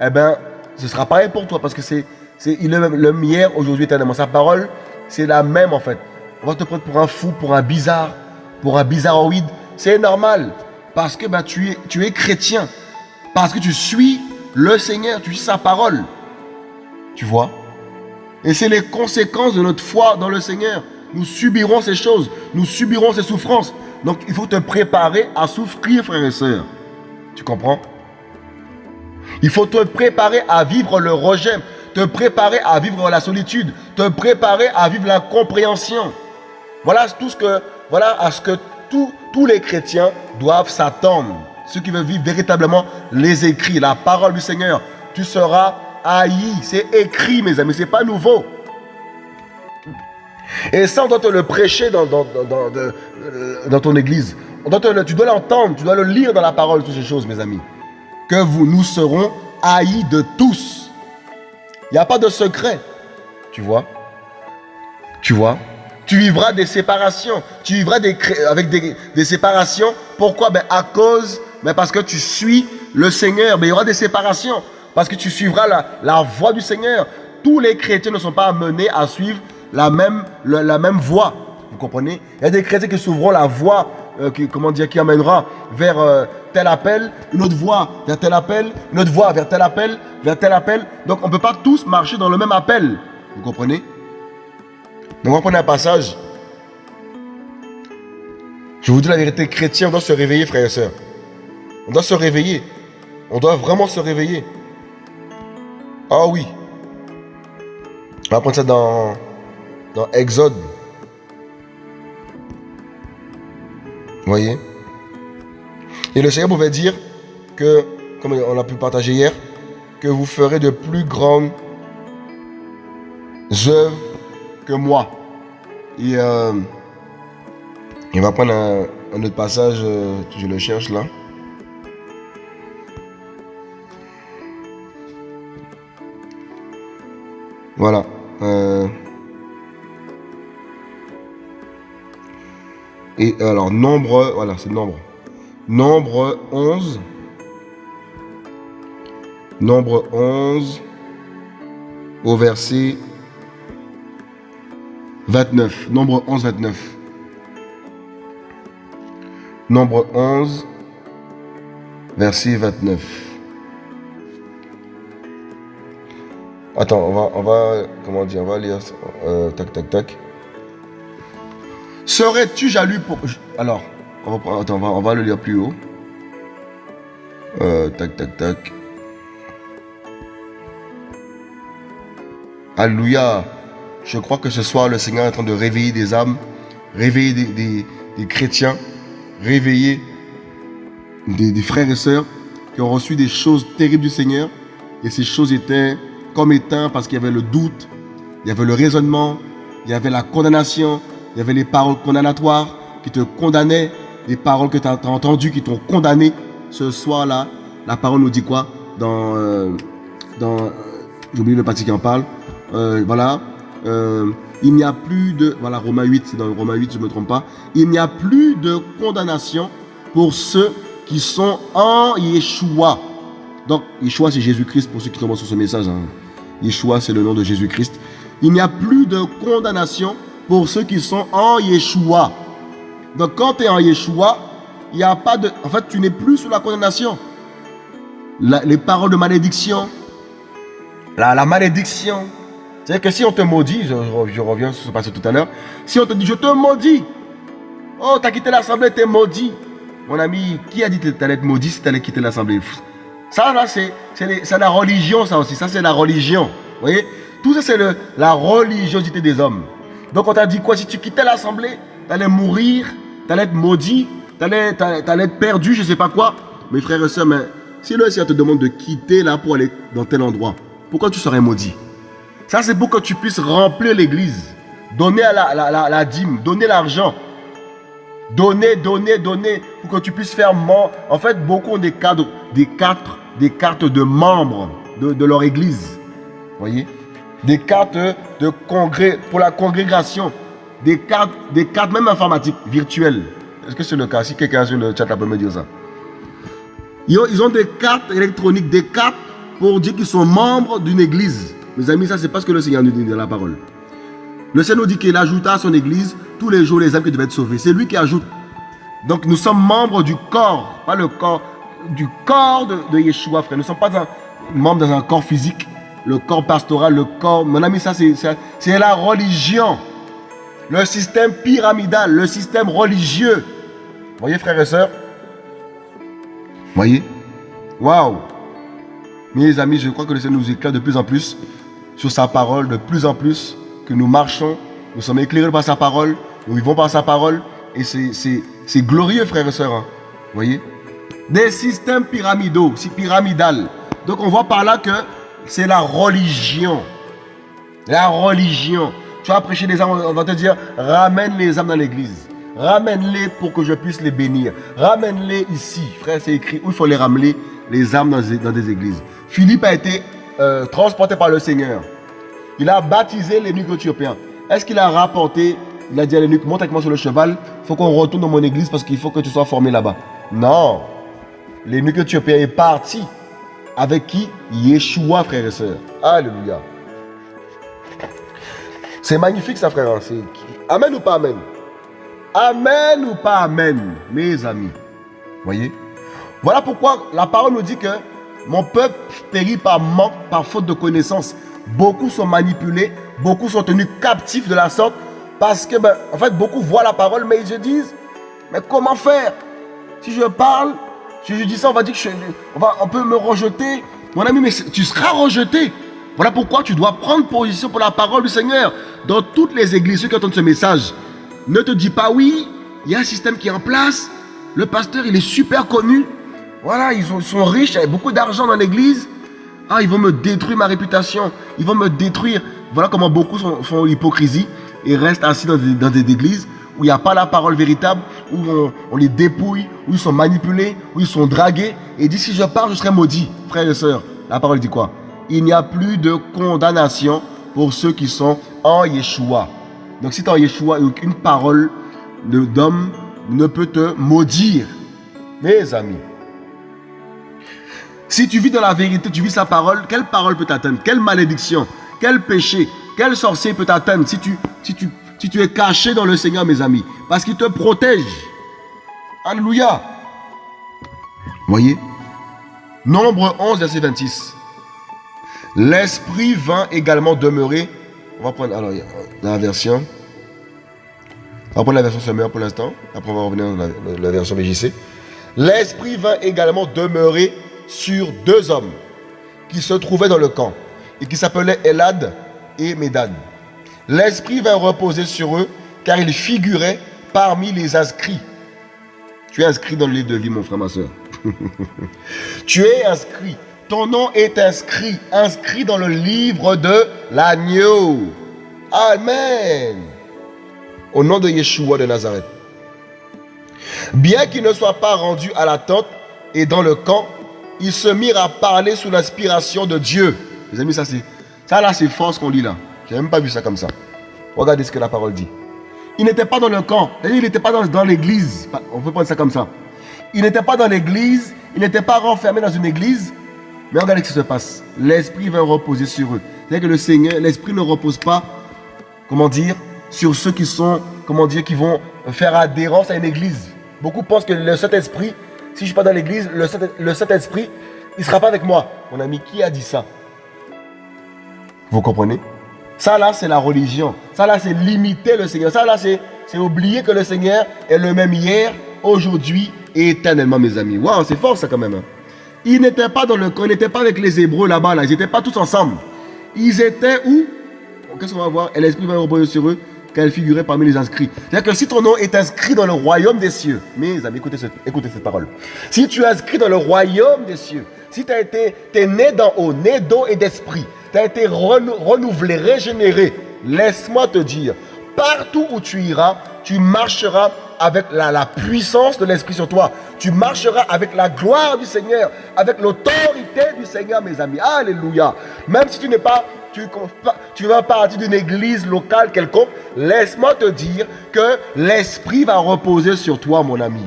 eh bien, ce sera pareil pour toi parce que c'est il est le même hier, aujourd'hui, éternellement. Sa parole, c'est la même en fait. On va te prendre pour un fou, pour un bizarre, pour un bizarroïde. C'est normal parce que ben, tu, es, tu es chrétien. Parce que tu suis le Seigneur, tu suis sa parole. Tu vois? Et c'est les conséquences de notre foi dans le Seigneur. Nous subirons ces choses, nous subirons ces souffrances. Donc il faut te préparer à souffrir, frères et sœurs. Tu comprends? Il faut te préparer à vivre le rejet, te préparer à vivre la solitude, te préparer à vivre la compréhension. Voilà ce à ce que tous les chrétiens doivent s'attendre. Ceux qui veulent vivre véritablement les écrits, la parole du Seigneur. Tu seras haï. C'est écrit, mes amis. C'est pas nouveau. Et ça, on doit te le prêcher dans, ton église. Tu dois l'entendre, tu dois le lire dans la parole, toutes ces choses, mes amis. Que vous, nous serons haïs de tous. Il n'y a pas de secret. Tu vois? Tu vois? Tu vivras des séparations. Tu vivras avec des, séparations. Pourquoi? Ben, À cause, ben, parce que tu suis le Seigneur. Ben, il y aura des séparations. Parce que tu suivras la, voie du Seigneur. Tous les chrétiens ne sont pas amenés à suivre la même, voie. Vous comprenez? Il y a des chrétiens qui s'ouvriront la voie, euh, qui, comment qui amènera vers euh, tel appel, une autre voie vers tel appel, une autre voie vers tel appel, vers tel appel. Donc on ne peut pas tous marcher dans le même appel. Vous comprenez? On va prendre un passage. Je vous dis la vérité, chrétien, on doit se réveiller, frères et sœurs. On doit se réveiller. On doit vraiment se réveiller. Ah oui. On va prendre ça dans dans Exode. Vous voyez? Et le Seigneur pouvait dire que, comme on a pu partager hier, que vous ferez de plus grandes œuvres que moi. Et euh, on va prendre un, autre passage, euh, je le cherche là. Voilà. Euh, Et alors, nombre, voilà, c'est nombre. Nombre 11. Nombre 11 au verset 29. Nombre 11, 29. Nombre 11, verset 29. Attends, on va, on va, comment dire, on va lire, euh, tac, tac, tac. Serais-tu jaloux pour... Alors, on va, va, le lire plus haut. Euh, tac, tac, tac. Alléluia. Je crois que ce soir, le Seigneur est en train de réveiller des âmes, réveiller des, chrétiens, réveiller des, des, frères et sœurs qui ont reçu des choses terribles du Seigneur. Et ces choses étaient comme éteintes parce qu'il y avait le doute, il y avait le raisonnement, il y avait la condamnation, il y avait les paroles condamnatoires qui te condamnaient, les paroles que tu as, entendues qui t'ont condamné. Ce soir-là, la parole nous dit quoi? Dans, euh, dans euh, j'oublie le parti qui en parle. Euh, voilà. Il n'y a plus de, voilà, Romains 8, c'est dans Romains 8, je ne me trompe pas. Il n'y a plus de condamnation pour ceux qui sont en Yeshua. Donc, Yeshua, c'est Jésus-Christ pour ceux qui tombent sur ce message. Hein. Yeshua, c'est le nom de Jésus-Christ. Il n'y a plus de condamnation pour ceux qui sont en Yeshua. Donc quand tu es en Yeshua, il n'y a pas de... En fait, tu n'es plus sous la condamnation. les paroles de malédiction, la, la malédiction. C'est-à-dire que si on te maudit, je, reviens sur ce passé tout à l'heure, si on te dit je te maudis, oh, tu as quitté l'assemblée, tu es maudit. Mon ami, qui a dit que tu allais être maudit si tu allais quitter l'assemblée? Ça, là, c'est la religion, ça aussi. Ça, c'est la religion. Vous voyez? Tout ça, c'est la religiosité des hommes. Donc on t'a dit quoi? Si tu quittais l'assemblée, tu allais mourir, tu allais être maudit. t'allais allais être perdu, je sais pas quoi. Mes frères et sœurs, mais si le Seigneur te demande de quitter là pour aller dans tel endroit, pourquoi tu serais maudit? Ça, c'est pour que tu puisses remplir l'église. Donner la, dîme, donner l'argent. Donner, donner, donner, pour que tu puisses faire membres. En fait, beaucoup ont des cadres, des cartes, des cartes de membres de, de leur église. Voyez? Des cartes de congrès pour la congrégation. Des cartes, des cartes même informatiques, virtuelles. Est-ce que c'est le cas? Si quelqu'un sur le chat peut me dire ça. Ils ont, des cartes électroniques, des cartes pour dire qu'ils sont membres d'une église. Mes amis, ça c'est pas ce que le Seigneur nous dit dans la parole. Le Seigneur nous dit qu'il ajouta à son église tous les jours les âmes qui devaient être sauvées. C'est lui qui ajoute. Donc nous sommes membres du corps, pas le corps, du corps de, Yeshua, frère. Nous ne sommes pas membres dans un corps physique, le corps pastoral, le corps. Mon ami, ça c'est la religion. Le système pyramidal, le système religieux. Voyez, frères et sœurs? Voyez? Waouh Mes amis, je crois que le Seigneur nous éclaire de plus en plus sur sa parole, de plus en plus que nous marchons, nous sommes éclairés par sa parole, nous vivons par sa parole, et c'est glorieux, frères et sœurs. Hein. Voyez? Des systèmes pyramidaux, si pyramidal. Donc on voit par là que c'est la religion. La religion. Tu vas prêcher des âmes, on va te dire, ramène les âmes dans l'église. Ramène-les pour que je puisse les bénir. Ramène-les ici. Frère, c'est écrit où il faut les ramener, les âmes dans des, églises. Philippe a été euh, transporté par le Seigneur. Il a baptisé les nuques éthiopiens. Est-ce qu'il a rapporté, il a dit à l'énuque, monte avec moi sur le cheval, il faut qu'on retourne dans mon église parce qu'il faut que tu sois formé là-bas. Non. L'énuque éthiopien est parti. Avec qui? Yeshua, frère et sœurs. Alléluia. C'est magnifique ça, frère. Hein. Amen ou pas Amen? Amen ou pas Amen, mes amis? Voyez? Voilà pourquoi la parole nous dit que mon peuple périt par manque, par faute de connaissance. Beaucoup sont manipulés, beaucoup sont tenus captifs de la sorte parce que, ben, en fait, beaucoup voient la parole, mais ils se disent, mais comment faire? Si je parle, si je dis ça, on on, on peut me rejeter. Mon ami, mais tu seras rejeté. Voilà pourquoi tu dois prendre position pour la parole du Seigneur. Dans toutes les églises, ceux qui entendent ce message, ne te dis pas oui, il y a un système qui est en place. Le pasteur, il est super connu. Voilà, ils sont, riches, il y a beaucoup d'argent dans l'église. Ah, ils vont me détruire ma réputation. Ils vont me détruire. Voilà comment beaucoup font l'hypocrisie et restent assis dans des, églises où il n'y a pas la parole véritable, où on, les dépouille, où ils sont manipulés, où ils sont dragués. Et dit, si je parle, je serai maudit. Frères et sœurs, la parole dit quoi? Il n'y a plus de condamnation pour ceux qui sont en Yeshua. Donc si tu es en Yeshua, aucune parole d'homme ne peut te maudire. Mes amis. Si tu vis dans la vérité, tu vis sa parole, quelle parole peut t'atteindre? Quelle malédiction? Quel péché? Quel sorcier peut t'atteindre si tu, es caché dans le Seigneur, mes amis? Parce qu'il te protège. Alléluia. Voyez? Nombre 11, verset 26. L'Esprit vint également demeurer. On va prendre alors, la version. On va prendre la version Semeur pour l'instant. Après, on va revenir dans la, version VJC. L'Esprit vint également demeurer sur deux hommes qui se trouvaient dans le camp et qui s'appelaient Elad et Médad. L'Esprit vint reposer sur eux car ils figuraient parmi les inscrits. Tu es inscrit dans le livre de vie, mon frère, ma soeur. tu es inscrit. Ton nom est inscrit, inscrit dans le livre de l'agneau. Amen. Au nom de Yeshua de Nazareth. Bien qu'ils ne soient pas rendus à la tente et dans le camp, ils se mirent à parler sous l'inspiration de Dieu. Les amis, ça c'est ça là, c'est fort ce qu'on lit là. J'ai même pas vu ça comme ça. Regardez ce que la parole dit. Il n'était pas dans le camp. Il n'était pas dans, l'église. On peut prendre ça comme ça. Il n'était pas dans l'église. Il n'était pas renfermé dans une église. Mais regardez ce qui se passe. L'esprit va reposer sur eux. C'est-à-dire que le Seigneur, l'esprit ne repose pas comment dire, sur ceux qui sont, comment dire, qui vont faire adhérence à une église. Beaucoup pensent que le Saint-Esprit, si je ne suis pas dans l'église, le Saint-Esprit, il ne sera pas avec moi. Mon ami, qui a dit ça? Vous comprenez? Ça là, c'est la religion. Ça là, c'est limiter le Seigneur. Ça là, c'est oublier que le Seigneur est le même hier, aujourd'hui et éternellement, mes amis. Waouh, c'est fort ça quand même. Hein. Ils n'étaient pas dans le ils n'étaient pas avec les Hébreux là-bas, là. ils n'étaient pas tous ensemble. Ils étaient où? Qu'est-ce qu'on va voir? Et l'Esprit va reposer sur eux, car il figurait parmi les inscrits. C'est-à-dire que si ton nom est inscrit dans le royaume des cieux, mes amis, écoutez cette, parole. Si tu es inscrit dans le royaume des cieux, si tu été es né d'en haut, né d'eau et d'esprit, tu as été renouvelé, régénéré, laisse-moi te dire, partout où tu iras, tu marcheras avec la, puissance de l'Esprit sur toi. Tu marcheras avec la gloire du Seigneur, avec l'autorité du Seigneur, mes amis. Alléluia. Même si tu n'es pas, tu, vas partir d'une église locale quelconque, laisse-moi te dire que l'Esprit va reposer sur toi, mon ami.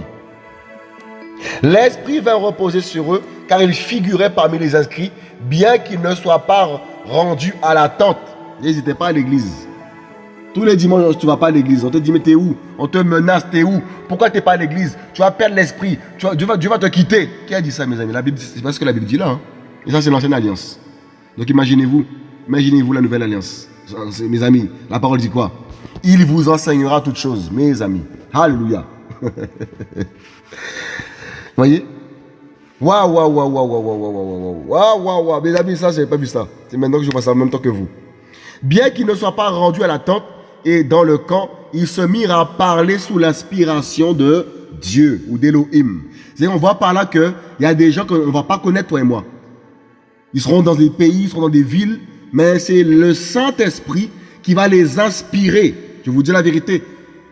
L'Esprit va reposer sur eux, car ils figuraient parmi les inscrits, bien qu'ils ne soient pas rendus à l'attente. N'hésitez pas à l'église. Tous les dimanches, tu ne vas pas à l'église. On te dit, mais t'es où? On te menace, t'es où? Pourquoi tu n'es pas à l'église? Tu vas perdre l'esprit. Dieu va, va te quitter. Qui a dit ça, mes amis? La Bible, C'est pas ce que la Bible dit là. Hein. Et ça, c'est l'ancienne alliance. Donc imaginez-vous, imaginez-vous la nouvelle alliance. Mes amis, la parole dit quoi Il vous enseignera toutes choses, mes amis. Alléluia. Voyez Waouh, waouh, waouh, waouh, waouh, waouh, waouh, waouh, waouh, waouh, mes amis, ça, je n'avais pas vu ça. C'est maintenant que je vois ça en même temps que vous. Bien qu'il ne soit pas rendu à la tente, et dans le camp, ils se mirent à parler sous l'inspiration de Dieu ou d'Elohim. On voit par là qu'il y a des gens qu'on ne va pas connaître, toi et moi. Ils seront dans des pays, ils seront dans des villes, mais c'est le Saint-Esprit qui va les inspirer. Je vous dis la vérité,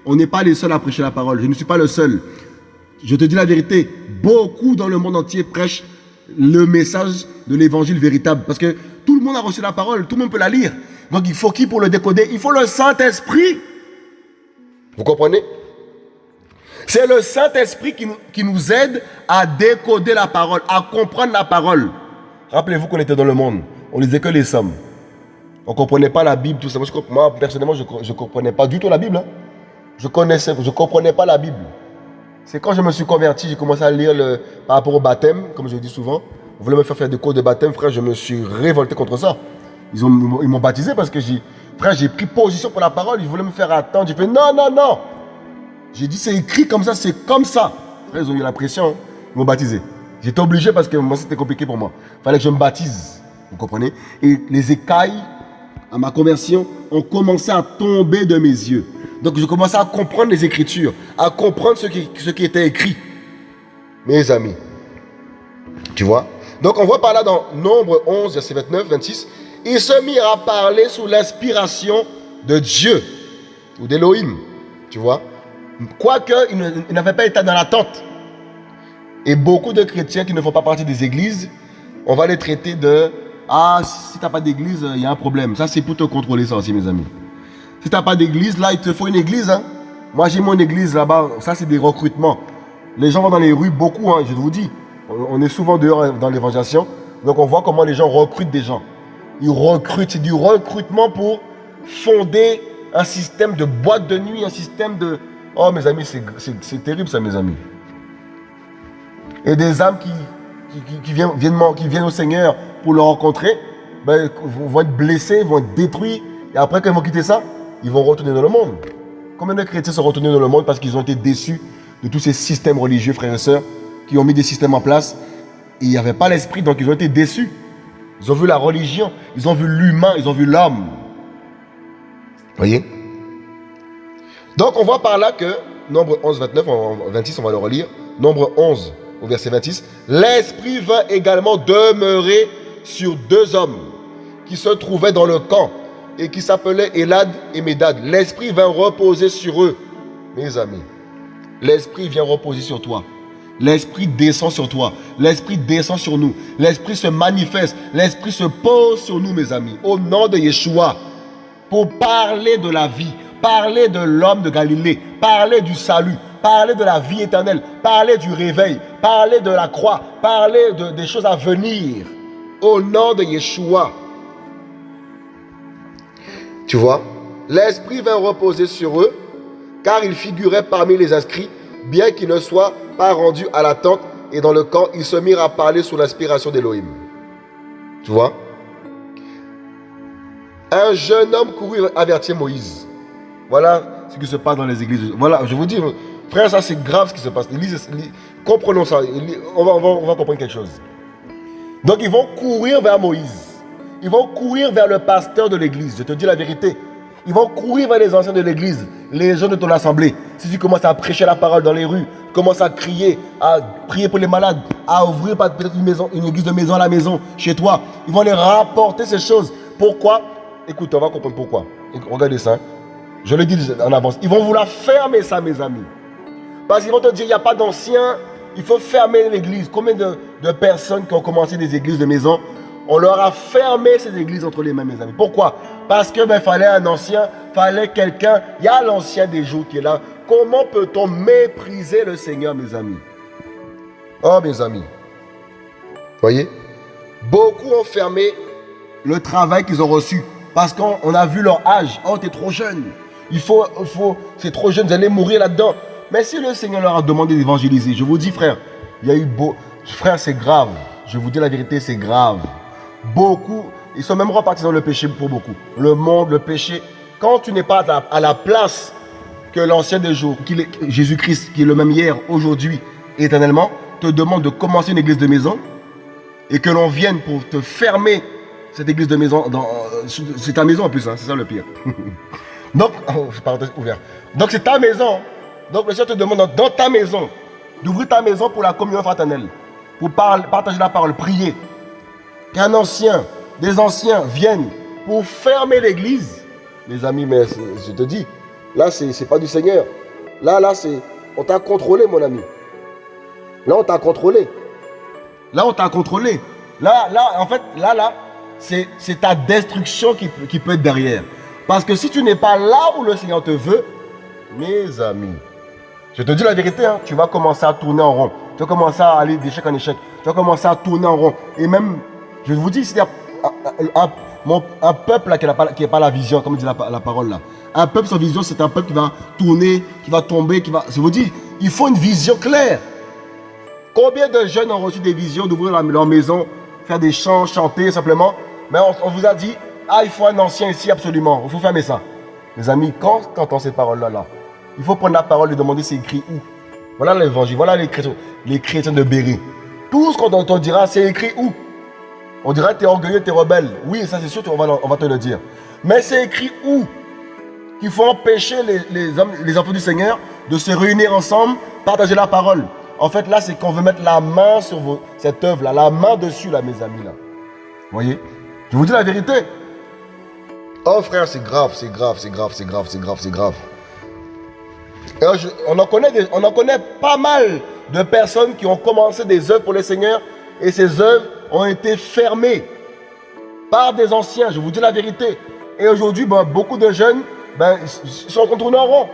on n'est pas les seuls à prêcher la parole. Je ne suis pas le seul. Je te dis la vérité, beaucoup dans le monde entier prêchent le message de l'évangile véritable. Parce que tout le monde a reçu la parole, tout le monde peut la lire. Donc il faut qui pour le décoder? Il faut le Saint-Esprit. Vous comprenez? C'est le Saint-Esprit qui, nous aide à décoder la parole, à comprendre la parole. Rappelez-vous qu'on était dans le monde. On lisait que les sommes. On ne comprenait pas la Bible, tout ça. Moi, personnellement, je ne comprenais pas du tout la Bible. Hein. Je connaissais, je ne comprenais pas la Bible. C'est quand je me suis converti, j'ai commencé à lire le, par rapport au baptême, comme je dis souvent. Vous voulez me faire faire des cours de baptême, frère, je me suis révolté contre ça. Ils m'ont baptisé parce que j'ai, frère, j'ai pris position pour la parole. Ils voulaient me faire attendre. J'ai fait non, non, non. J'ai dit c'est écrit comme ça, c'est comme ça. Frère, ils ont eu la pression. Hein. Ils m'ont baptisé. J'étais obligé parce que moi c'était compliqué pour moi. Fallait que je me baptise. Vous comprenez? Et les écailles à ma conversion ont commencé à tomber de mes yeux. Donc je commençais à comprendre les Écritures, à comprendre ce qui, était écrit. Mes amis. Tu vois? Donc on voit par là dans Nombre 11, verset 29, 26, ils se mirent à parler sous l'inspiration de Dieu ou d'Élohim. Tu vois? Quoique, ils n'avaient pas été dans l'attente. Et beaucoup de chrétiens qui ne font pas partie des églises, on va les traiter de Ah, si tu n'as pas d'église, il y a un problème. Ça, c'est pour te contrôler, ça aussi, mes amis. Si tu n'as pas d'église, là, il te faut une église. Hein. Moi, j'ai mon église là-bas. Ça, c'est des recrutements. Les gens vont dans les rues beaucoup, hein, je vous dis. On est souvent dehors dans l'évangélisation. Donc, on voit comment les gens recrutent des gens. Ils recrutent, c'est du recrutement pour fonder un système de boîte de nuit, un système de... Oh mes amis, c'est terrible ça mes amis. Et des âmes qui, qui, viennent, au Seigneur pour le rencontrer, ben, vont être blessés, vont être détruits. Et après, quand ils vont quitter ça, ils vont retourner dans le monde. Combien de chrétiens sont retournés dans le monde parce qu'ils ont été déçus de tous ces systèmes religieux, frères et sœurs, qui ont mis des systèmes en place? Et il n'y avait pas l'esprit, donc ils ont été déçus. Ils ont vu la religion, ils ont vu l'humain, ils ont vu l'homme. Voyez? Donc on voit par là que, nombre 11, 29, 26, on va le relire. Nombre 11 au verset 26. L'Esprit vint également demeurer sur deux hommes qui se trouvaient dans le camp et qui s'appelaient Elad et Médad. L'Esprit vint reposer sur eux. Mes amis, l'Esprit vient reposer sur toi. L'Esprit descend sur toi. L'Esprit descend sur nous. L'Esprit se manifeste. L'Esprit se pose sur nous, mes amis. Au nom de Yeshua. Pour parler de la vie. Parler de l'homme de Galilée. Parler du salut. Parler de la vie éternelle. Parler du réveil. Parler de la croix. Parler de, des choses à venir. Au nom de Yeshua. Tu vois L'Esprit vint reposer sur eux. Car ils figuraient parmi les inscrits. Bien qu'ils ne soient pas rendu à la tente et dans le camp, ils se mirent à parler sous l'inspiration d'Élohim. Tu vois? Un jeune homme courut avertir Moïse. Voilà ce qui se passe dans les églises. Voilà, je vous dis, frère, ça c'est grave ce qui se passe. comprenons ça. On va, comprendre quelque chose. Donc ils vont courir vers Moïse. Ils vont courir vers le pasteur de l'église. Je te dis la vérité. Ils vont courir vers les anciens de l'église, les gens de ton assemblée. Si tu commences à prêcher la parole dans les rues, commences à crier, à prier pour les malades, à ouvrir peut-être une, maison, une église de maison à la maison, chez toi, ils vont les rapporter ces choses. Pourquoi? Écoute, on va comprendre pourquoi. Regardez ça. Je le dis en avance. Ils vont vouloir fermer ça, mes amis. Parce qu'ils vont te dire, il n'y a pas d'anciens, il faut fermer l'église. Combien de, personnes qui ont commencé des églises de maison on leur a fermé ces églises entre les mains, mes amis. Pourquoi? Parce que ben, fallait un ancien, fallait quelqu'un. Il y a l'ancien des jours qui est là. Comment peut-on mépriser le Seigneur, mes amis? Oh, mes amis. Voyez? Beaucoup ont fermé le travail qu'ils ont reçu. Parce qu'on a vu leur âge. Oh, t'es trop jeune. Il faut, faut, c'est trop jeune, vous allez mourir là-dedans. Mais si le Seigneur leur a demandé d'évangéliser, je vous dis, frère, il y a eu beau. Frère, c'est grave. Je vous dis la vérité, c'est grave. Beaucoup, ils sont même repartis dans le péché pour beaucoup. Le monde, le péché. Quand tu n'es pas à la, place que l'ancien des jours, Jésus-Christ, qui est le même hier, aujourd'hui, éternellement, te demande de commencer une église de maison et que l'on vienne pour te fermer cette église de maison, euh, c'est ta maison en plus, hein, c'est ça le pire. Donc, oh, ouvert. Donc c'est ta maison. Donc le Seigneur te demande dans ta maison d'ouvrir ta maison pour la communion fraternelle, pour partager la parole, prier, qu'un ancien, des anciens viennent pour fermer l'église, mes amis, mais je te dis, là, ce n'est pas du Seigneur. Là, là, c'est. On t'a contrôlé, mon ami. Là, on t'a contrôlé. Là, on t'a contrôlé. Là, là, en fait, là, là, c'est ta destruction qui, qui peut être derrière. Parce que si tu n'es pas là où le Seigneur te veut, mes amis, je te dis la vérité, hein, tu vas commencer à tourner en rond. Tu vas commencer à aller d'échec en échec. Tu vas commencer à tourner en rond. Et même je vous dis, c'est un, un, peuple qui n'a pas, la vision, comme dit la, parole là. Un peuple sans vision, c'est un peuple qui va tourner, qui va tomber, qui va... Je vous dis, il faut une vision claire. Combien de jeunes ont reçu des visions d'ouvrir leur maison, faire des chants, chanter simplement? Mais on, vous a dit, ah, il faut un ancien ici absolument, il faut fermer ça. Mes amis, quand tu entends ces paroles-là, là, il faut prendre la parole et demander c'est écrit où. Voilà l'évangile, voilà les chrétiens, les chrétiens de Béry. Tout ce qu'on entendira, c'est écrit où? On dirait que tu es orgueilleux, tu es rebelle. Oui, ça c'est sûr, on va, on va te le dire. Mais c'est écrit où? Qu'il faut empêcher les, les, les enfants du Seigneur de se réunir ensemble, partager la parole. En fait, là, c'est qu'on veut mettre la main sur cette œuvre-là, la main dessus, là, mes amis, là. Voyez? Je vous dis la vérité. Oh, frère, c'est grave, c'est grave, c'est grave, c'est grave, c'est grave, c'est grave. On, en connaît pas mal de personnes qui ont commencé des œuvres pour le Seigneur et ces œuvres ont été fermés par des anciens, je vous dis la vérité. Et aujourd'hui, ben, beaucoup de jeunes ben, sont tournés en rond.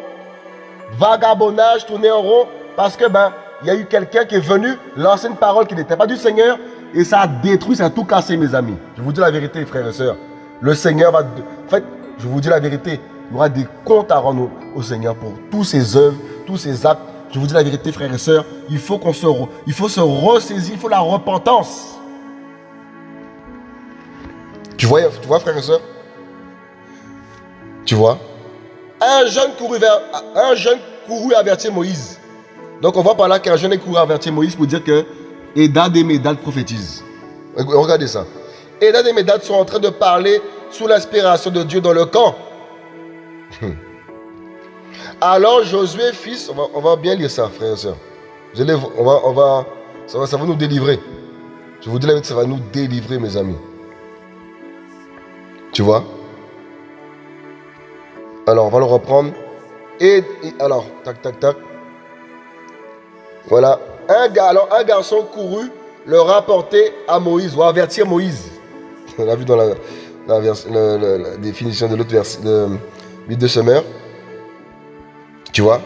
Vagabondage, tourné en rond, parce que ben, il y a eu quelqu'un qui est venu lancer une parole qui n'était pas du Seigneur, et ça a détruit, ça a tout cassé, mes amis. Je vous dis la vérité, frères et sœurs. Le Seigneur va... En fait, je vous dis la vérité, il y aura des comptes à rendre au, Seigneur pour tous ses œuvres, tous ses actes. Je vous dis la vérité, frères et sœurs, il faut qu'on se, il faut se ressaisir, il faut la repentance. Tu vois, tu vois frère et soeur Tu vois? Un jeune couru vers, un jeune avertir Moïse. Donc on voit par là qu'un jeune est couru avertir Moïse pour dire que Edad et Médad prophétisent. Regardez ça. Edad et Médad sont en train de parler sous l'inspiration de Dieu dans le camp. Alors Josué, fils, on va, bien lire ça, frère et soeur. On va, on va, ça, va, ça va nous délivrer. Je vous dis la vérité, ça va nous délivrer, mes amis. Tu vois? Alors, on va le reprendre. Et, alors, tac, tac, tac. Voilà. Un, alors, un garçon couru le rapporter à Moïse, ou avertir Moïse. On l'a vu dans la, définition de l'autre verset, de, de semeur. Tu vois?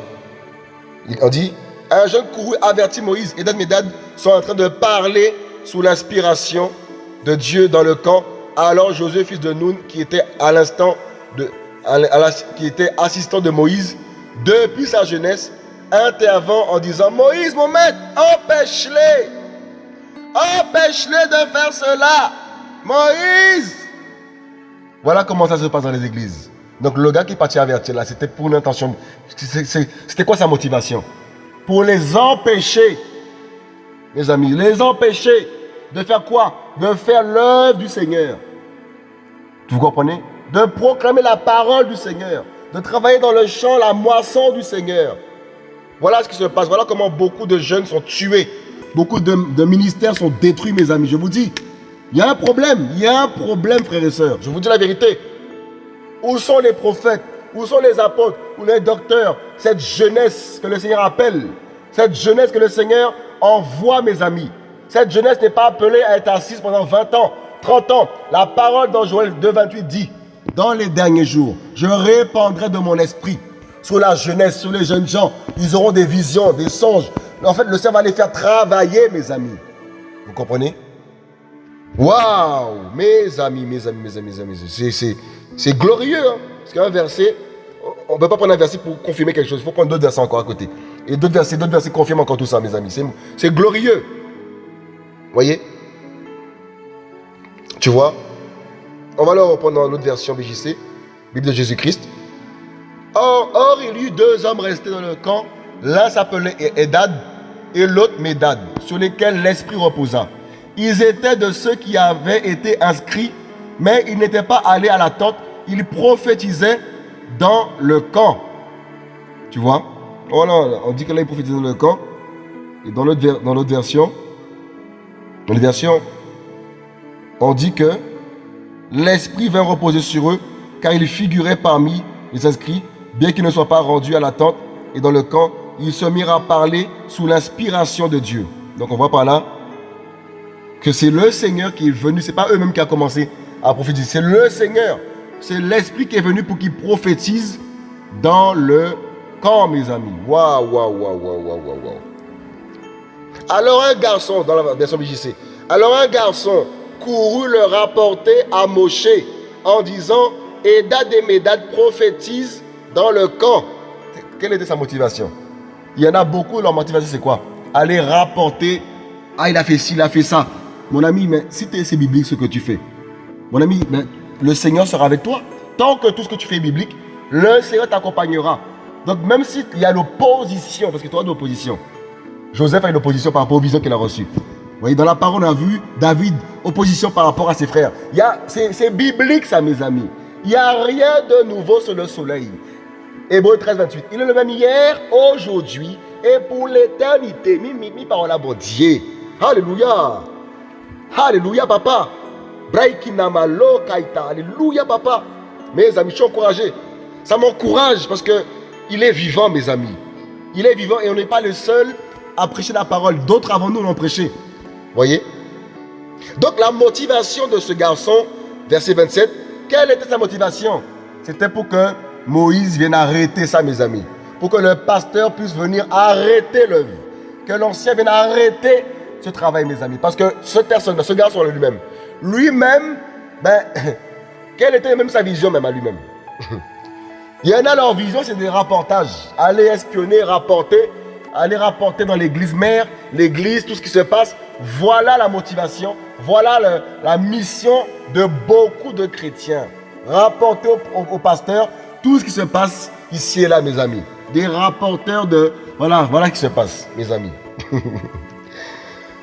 On dit, un jeune couru avertir Moïse. et Medad sont en train de parler sous l'inspiration de Dieu dans le camp alors Josué, fils de Nun, qui était à l'instant de, qui était assistant de Moïse, depuis sa jeunesse, intervint en disant Moïse, mon maître, empêche-les, empêche-les de faire cela. Moïse. Voilà comment ça se passe dans les églises. Donc le gars qui partit avertir là, c'était pour une intention. C'était quoi sa motivation? Pour les empêcher, mes amis, les empêcher de faire quoi? De faire l'œuvre du Seigneur. Vous comprenez? De proclamer la parole du Seigneur, de travailler dans le champ, la moisson du Seigneur. Voilà ce qui se passe. Voilà comment beaucoup de jeunes sont tués. Beaucoup de, de ministères sont détruits, mes amis. Je vous dis, il y a un problème. Il y a un problème, frères et sœurs. Je vous dis la vérité. Où sont les prophètes? Où sont les apôtres? Où les docteurs? Cette jeunesse que le Seigneur appelle. Cette jeunesse que le Seigneur envoie, mes amis. Cette jeunesse n'est pas appelée à être assise pendant 20 ans, 30 ans. La parole dans Joël 2, 28 dit, dans les derniers jours, je répandrai de mon esprit sur la jeunesse, sur les jeunes gens. Ils auront des visions, des songes. En fait, le Seigneur va les faire travailler, mes amis. Vous comprenez? Waouh Mes amis, mes amis, mes amis, mes amis. C'est glorieux. Hein? Parce qu'un verset, on ne peut pas prendre un verset pour confirmer quelque chose. Il faut prendre d'autres versets encore à côté. Et d'autres versets, d'autres versets confirment encore tout ça, mes amis. C'est glorieux. Voyez? Tu vois? On va le reprendre dans l'autre version BJC, Bible de Jésus-Christ. Or, or, il y eut deux hommes restés dans le camp. L'un s'appelait Edad et l'autre Médad, sur lesquels l'Esprit reposa. Ils étaient de ceux qui avaient été inscrits, mais ils n'étaient pas allés à la tente. Ils prophétisaient dans le camp. Tu vois? Oh on dit que là, ils prophétisaient dans le camp. Et dans l'autre version, on dit que l'Esprit vint reposer sur eux, car ils figuraient parmi les inscrits, bien qu'ils ne soient pas rendus à la tente et dans le camp, ils se mirent à parler sous l'inspiration de Dieu. Donc on voit par là que c'est le Seigneur qui est venu, c'est pas eux-mêmes qui a commencé à prophétiser, c'est le Seigneur. C'est l'Esprit qui est venu pour qu'il prophétise dans le camp, mes amis. Waouh, waouh, waouh, waouh, waouh, waouh. Alors un garçon, dans la version BJC, alors un garçon courut le rapporter à Moshe en disant, Edad et Médad prophétisent dans le camp. Quelle était sa motivation? Il y en a beaucoup, leur motivation c'est quoi? Aller rapporter, ah il a fait ci, il a fait ça. Mon ami, mais si c'est biblique ce que tu fais, mon ami, mais le Seigneur sera avec toi. Tant que tout ce que tu fais est biblique, le Seigneur t'accompagnera. Donc même s'il y a l'opposition, parce que tu as de l'opposition, Joseph a une opposition par rapport aux visions qu'il a reçues. Vous voyez, dans la parole, on a vu David, opposition par rapport à ses frères. C'est biblique ça, mes amis. Il n'y a rien de nouveau sur le soleil. Hébreu 13, 28. Il est le même hier, aujourd'hui et pour l'éternité. Mi, mi, mi, parole à Dieu. Alléluia, papa. Alléluia, papa. Mes amis, je suis encouragé. Ça m'encourage parce que il est vivant, mes amis. Il est vivant et on n'est pas le seul à prêcher la parole. D'autres avant nous l'ont prêché. Voyez? Donc la motivation de ce garçon, verset 27, quelle était sa motivation? C'était pour que Moïse vienne arrêter ça, mes amis. Pour que le pasteur puisse venir arrêter l'œuvre. Que l'ancien vienne arrêter ce travail, mes amis. Parce que cette personne, ce garçon lui-même, lui-même, ben, quelle était même sa vision même à lui-même? Il y en a leur vision, c'est des rapportages. Aller espionner, rapporter, aller rapporter dans l'église mère, l'église, tout ce qui se passe. Voilà la motivation, voilà la mission de beaucoup de chrétiens. Rapporter au, au, pasteur tout ce qui se passe ici et là, mes amis. Des rapporteurs de... Voilà, voilà ce qui se passe, mes amis.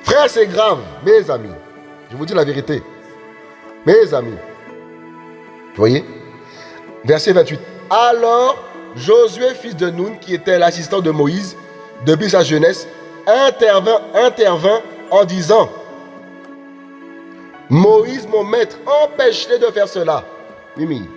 Frère, c'est grave, mes amis. Je vous dis la vérité. Mes amis. Vous voyez? Verset 28. Alors, Josué, fils de Nun, qui était l'assistant de Moïse depuis sa jeunesse, intervint, intervint en disant Moïse, mon maître, empêche-les de faire cela. Mimi.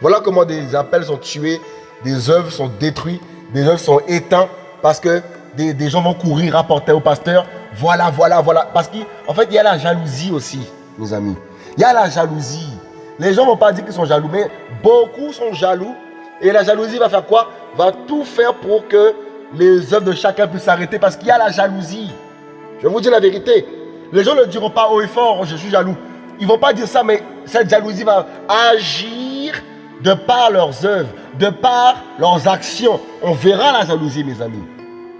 Voilà comment des appels sont tués, des œuvres sont détruites, des œuvres sont éteintes parce que des, des gens vont courir rapporter au pasteur voilà, voilà, voilà. Parce qu'en fait, il y a la jalousie aussi, mes amis. Il y a la jalousie. Les gens ne vont pas dire qu'ils sont jaloux, mais beaucoup sont jaloux. Et la jalousie va faire quoi? Va tout faire pour que les œuvres de chacun puissent s'arrêter parce qu'il y a la jalousie. Je vous dis la vérité. Les gens ne diront pas haut et fort, je suis jaloux. Ils ne vont pas dire ça, mais cette jalousie va agir de par leurs œuvres, de par leurs actions. On verra la jalousie, mes amis.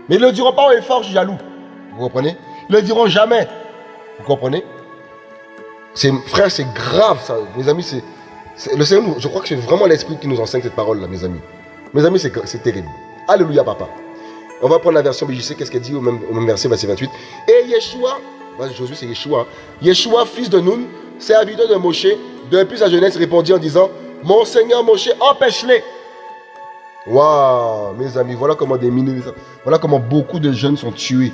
Mais ils ne diront pas haut et fort, je suis jaloux. Vous comprenez? Ils ne le diront jamais. Vous comprenez? Frère, c'est grave ça. Mes amis, c'est... Le Seigneur, je crois que c'est vraiment l'Esprit qui nous enseigne cette parole-là, mes amis. Mes amis, c'est terrible. Alléluia, papa. On va prendre la version BJC, qu'est-ce qu'elle dit au même, verset, verset 28. Et Yeshua, c'est Yeshua, Yeshua, fils de Nun, serviteur de Moshe, depuis sa jeunesse, répondit en disant, Mon Seigneur Moshe, empêche-les. Waouh, mes amis, voilà comment des milliers, voilà comment beaucoup de jeunes sont tués.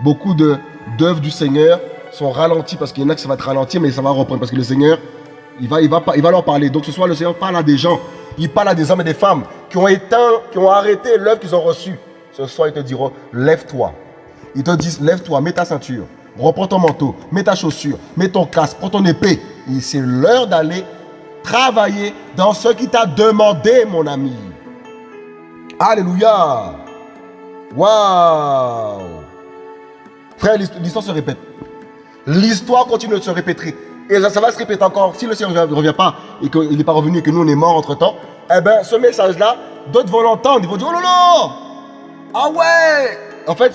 Beaucoup d'œuvres du Seigneur sont ralenties parce qu'il y en a qui ça va être ralenti, mais ça va reprendre parce que le Seigneur, il va, il va, il va leur parler. Donc ce soir, le Seigneur parle à des gens, il parle à des hommes et des femmes qui ont éteint, qui ont arrêté l'œuvre qu'ils ont reçue. Ce soir, ils te diront, lève-toi. Ils te disent, lève-toi, mets ta ceinture, reprends ton manteau, mets ta chaussure, mets ton casque, prends ton épée. c'est l'heure d'aller travailler dans ce qui t'a demandé, mon ami. Alléluia. Waouh. Frère, l'histoire se répète. L'histoire continue de se répéter. Et ça, va se répéter encore. Si le Seigneur ne revient pas et qu'il n'est pas revenu et que nous, on est morts entre-temps, eh bien, ce message-là, d'autres vont l'entendre. Ils vont dire, oh là là Ah ouais En fait,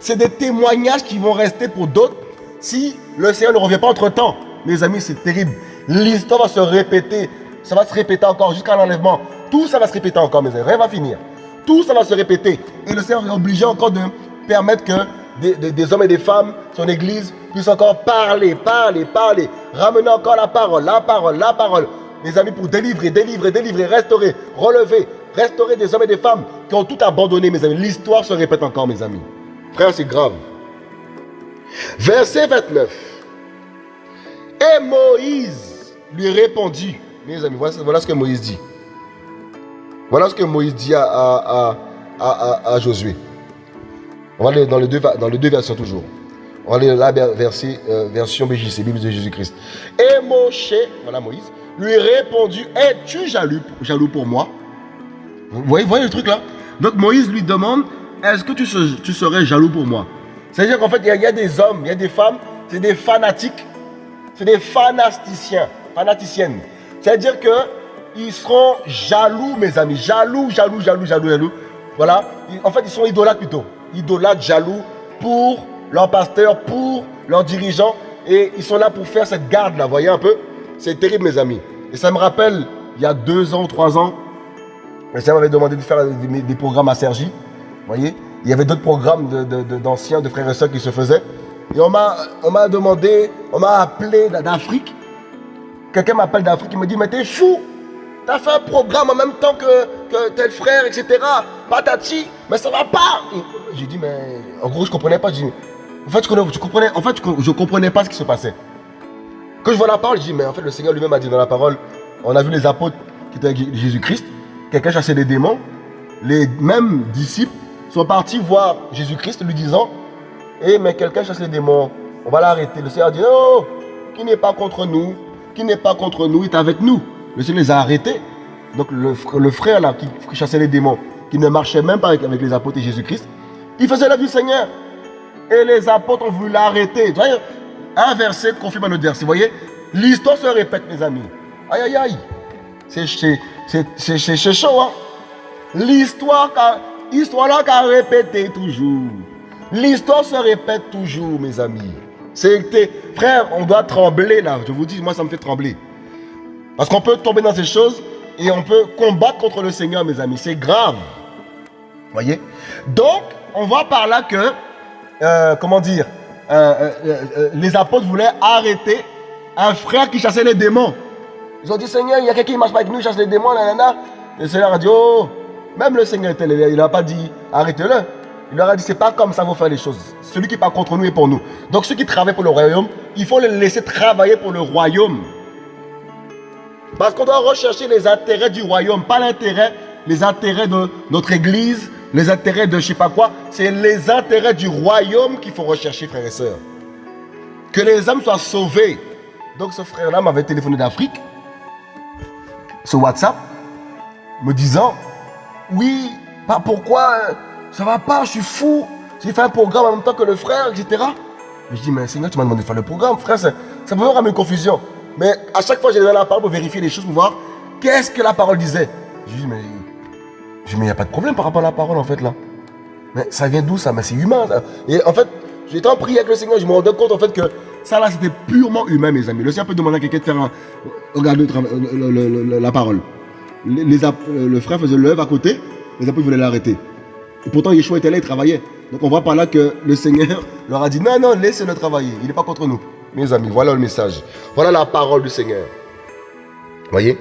c'est des témoignages qui vont rester pour d'autres si le Seigneur ne revient pas entre-temps. Mes amis, c'est terrible. L'histoire va se répéter. Ça va se répéter encore jusqu'à l'enlèvement. Tout ça va se répéter encore, mes amis. Rien va finir. Tout ça va se répéter. Et le Seigneur est obligé encore de permettre que des, hommes et des femmes, son église, puissent encore parler, parler, parler. Ramener encore la parole, la parole, la parole. Mes amis, pour délivrer, délivrer, délivrer, restaurer, relever, restaurer des hommes et des femmes qui ont tout abandonné, mes amis. L'histoire se répète encore, mes amis. Frère, c'est grave. Verset 29. Et Moïse lui répondit. Mes amis, voilà ce que Moïse dit. Voilà ce que Moïse dit à, à, Josué. On va aller dans les deux, versions toujours. On va aller là, verset, euh, version BJC, Bible de Jésus-Christ. Et Moshe, voilà Moïse, lui répondit, es-tu jaloux, pour moi? Vous voyez, le truc là? Donc Moïse lui demande, est-ce que tu, serais jaloux pour moi? C'est-à-dire qu'en fait, il y, a des hommes, il y a des femmes, c'est des fanatiques, c'est des fanasticiens, fanaticiennes. C'est-à-dire que ils seront jaloux, mes amis. Jaloux, jaloux, jaloux, jaloux, jaloux. Voilà. En fait, ils sont idolâtres plutôt. Idolâtres, jaloux pour leur pasteur, pour leurs dirigeants. Et ils sont là pour faire cette garde-là. Voyez un peu? C'est terrible, mes amis. Et ça me rappelle, il y a deux ans, trois ans, le Seigneur m'avait demandé de faire des, programmes à Sergi. voyez? Il y avait d'autres programmes d'anciens, de, de, frères et sœurs qui se faisaient. Et on m'a demandé, on m'a appelé d'Afrique. Quelqu'un m'appelle d'Afrique, il me dit, mais t'es fou T'as fait un programme en même temps que, tel frère, etc. Patati, mais ça va pas. J'ai dit, mais en gros, je comprenais pas. en fait, je, comprenais, en fait, je comprenais pas ce qui se passait. Quand je vois la parole, je dis, mais en fait, le Seigneur lui-même a dit dans la parole, on a vu les apôtres qui étaient avec Jésus-Christ, quelqu'un chassait des démons. Les mêmes disciples sont partis voir Jésus-Christ lui disant, eh, mais quelqu'un chasse les démons, on va l'arrêter. Le Seigneur a dit, non, qui n'est pas contre nous, qui n'est pas contre nous, est avec nous. Le Seigneur les a arrêtés. Donc le, frère là qui, chassait les démons, qui ne marchait même pas avec, les apôtres et Jésus-Christ, il faisait la vie du Seigneur. Et les apôtres ont voulu l'arrêter. Un verset confirme un autre verset. Voyez L'histoire se répète, mes amis. Aïe, aïe, aïe. C'est chaud, hein L'histoire histoire là qu'a répété toujours. L'histoire se répète toujours, mes amis. Frère, on doit trembler là. Je vous dis, moi, ça me fait trembler. Parce qu'on peut tomber dans ces choses et on peut combattre contre le Seigneur, mes amis. C'est grave. Voyez? Donc, on voit par là que, euh, comment dire, euh, euh, les apôtres voulaient arrêter un frère qui chassait les démons. Ils ont dit, Seigneur, il y a quelqu'un qui marche pas avec nous, il chasse les démons, nanana. Le Seigneur a dit, oh, même le Seigneur était il n'a pas dit, arrêtez-le. Il leur a dit, c'est pas comme ça vous faire les choses. Celui qui part contre nous est pour nous. Donc ceux qui travaillent pour le royaume, il faut les laisser travailler pour le royaume. Parce qu'on doit rechercher les intérêts du royaume, pas l'intérêt, les intérêts de notre église, les intérêts de je sais pas quoi. C'est les intérêts du royaume qu'il faut rechercher, frères et sœurs. Que les hommes soient sauvés. Donc ce frère-là m'avait téléphoné d'Afrique, ce WhatsApp, me disant, oui, pas pourquoi, ça va pas, je suis fou. J'ai fait un programme en même temps que le frère, etc. Je dis, mais Seigneur, tu m'as demandé de faire le programme, frère, ça, ça peut ramener une confusion. Mais à chaque fois, j'ai donné la parole pour vérifier les choses, pour voir qu'est-ce que la parole disait. Je dis, mais il n'y a pas de problème par rapport à la parole, en fait, là. Mais ça vient d'où, ça? Mais c'est humain. Et en fait, j'étais en prière avec le Seigneur, je me rendais compte, en fait, que ça, là, c'était purement humain, mes amis. Le Seigneur peut demander à quelqu'un de faire un... Regardez la parole. Les, le frère faisait l'œuvre à côté, les apôtres voulaient l'arrêter. Et pourtant, Yeshua était là, il travaillait. Donc on voit par là que le Seigneur leur a dit, non, non, laissez-le travailler. Il n'est pas contre nous. Mes amis, voilà le message. Voilà la parole du Seigneur. Voyez?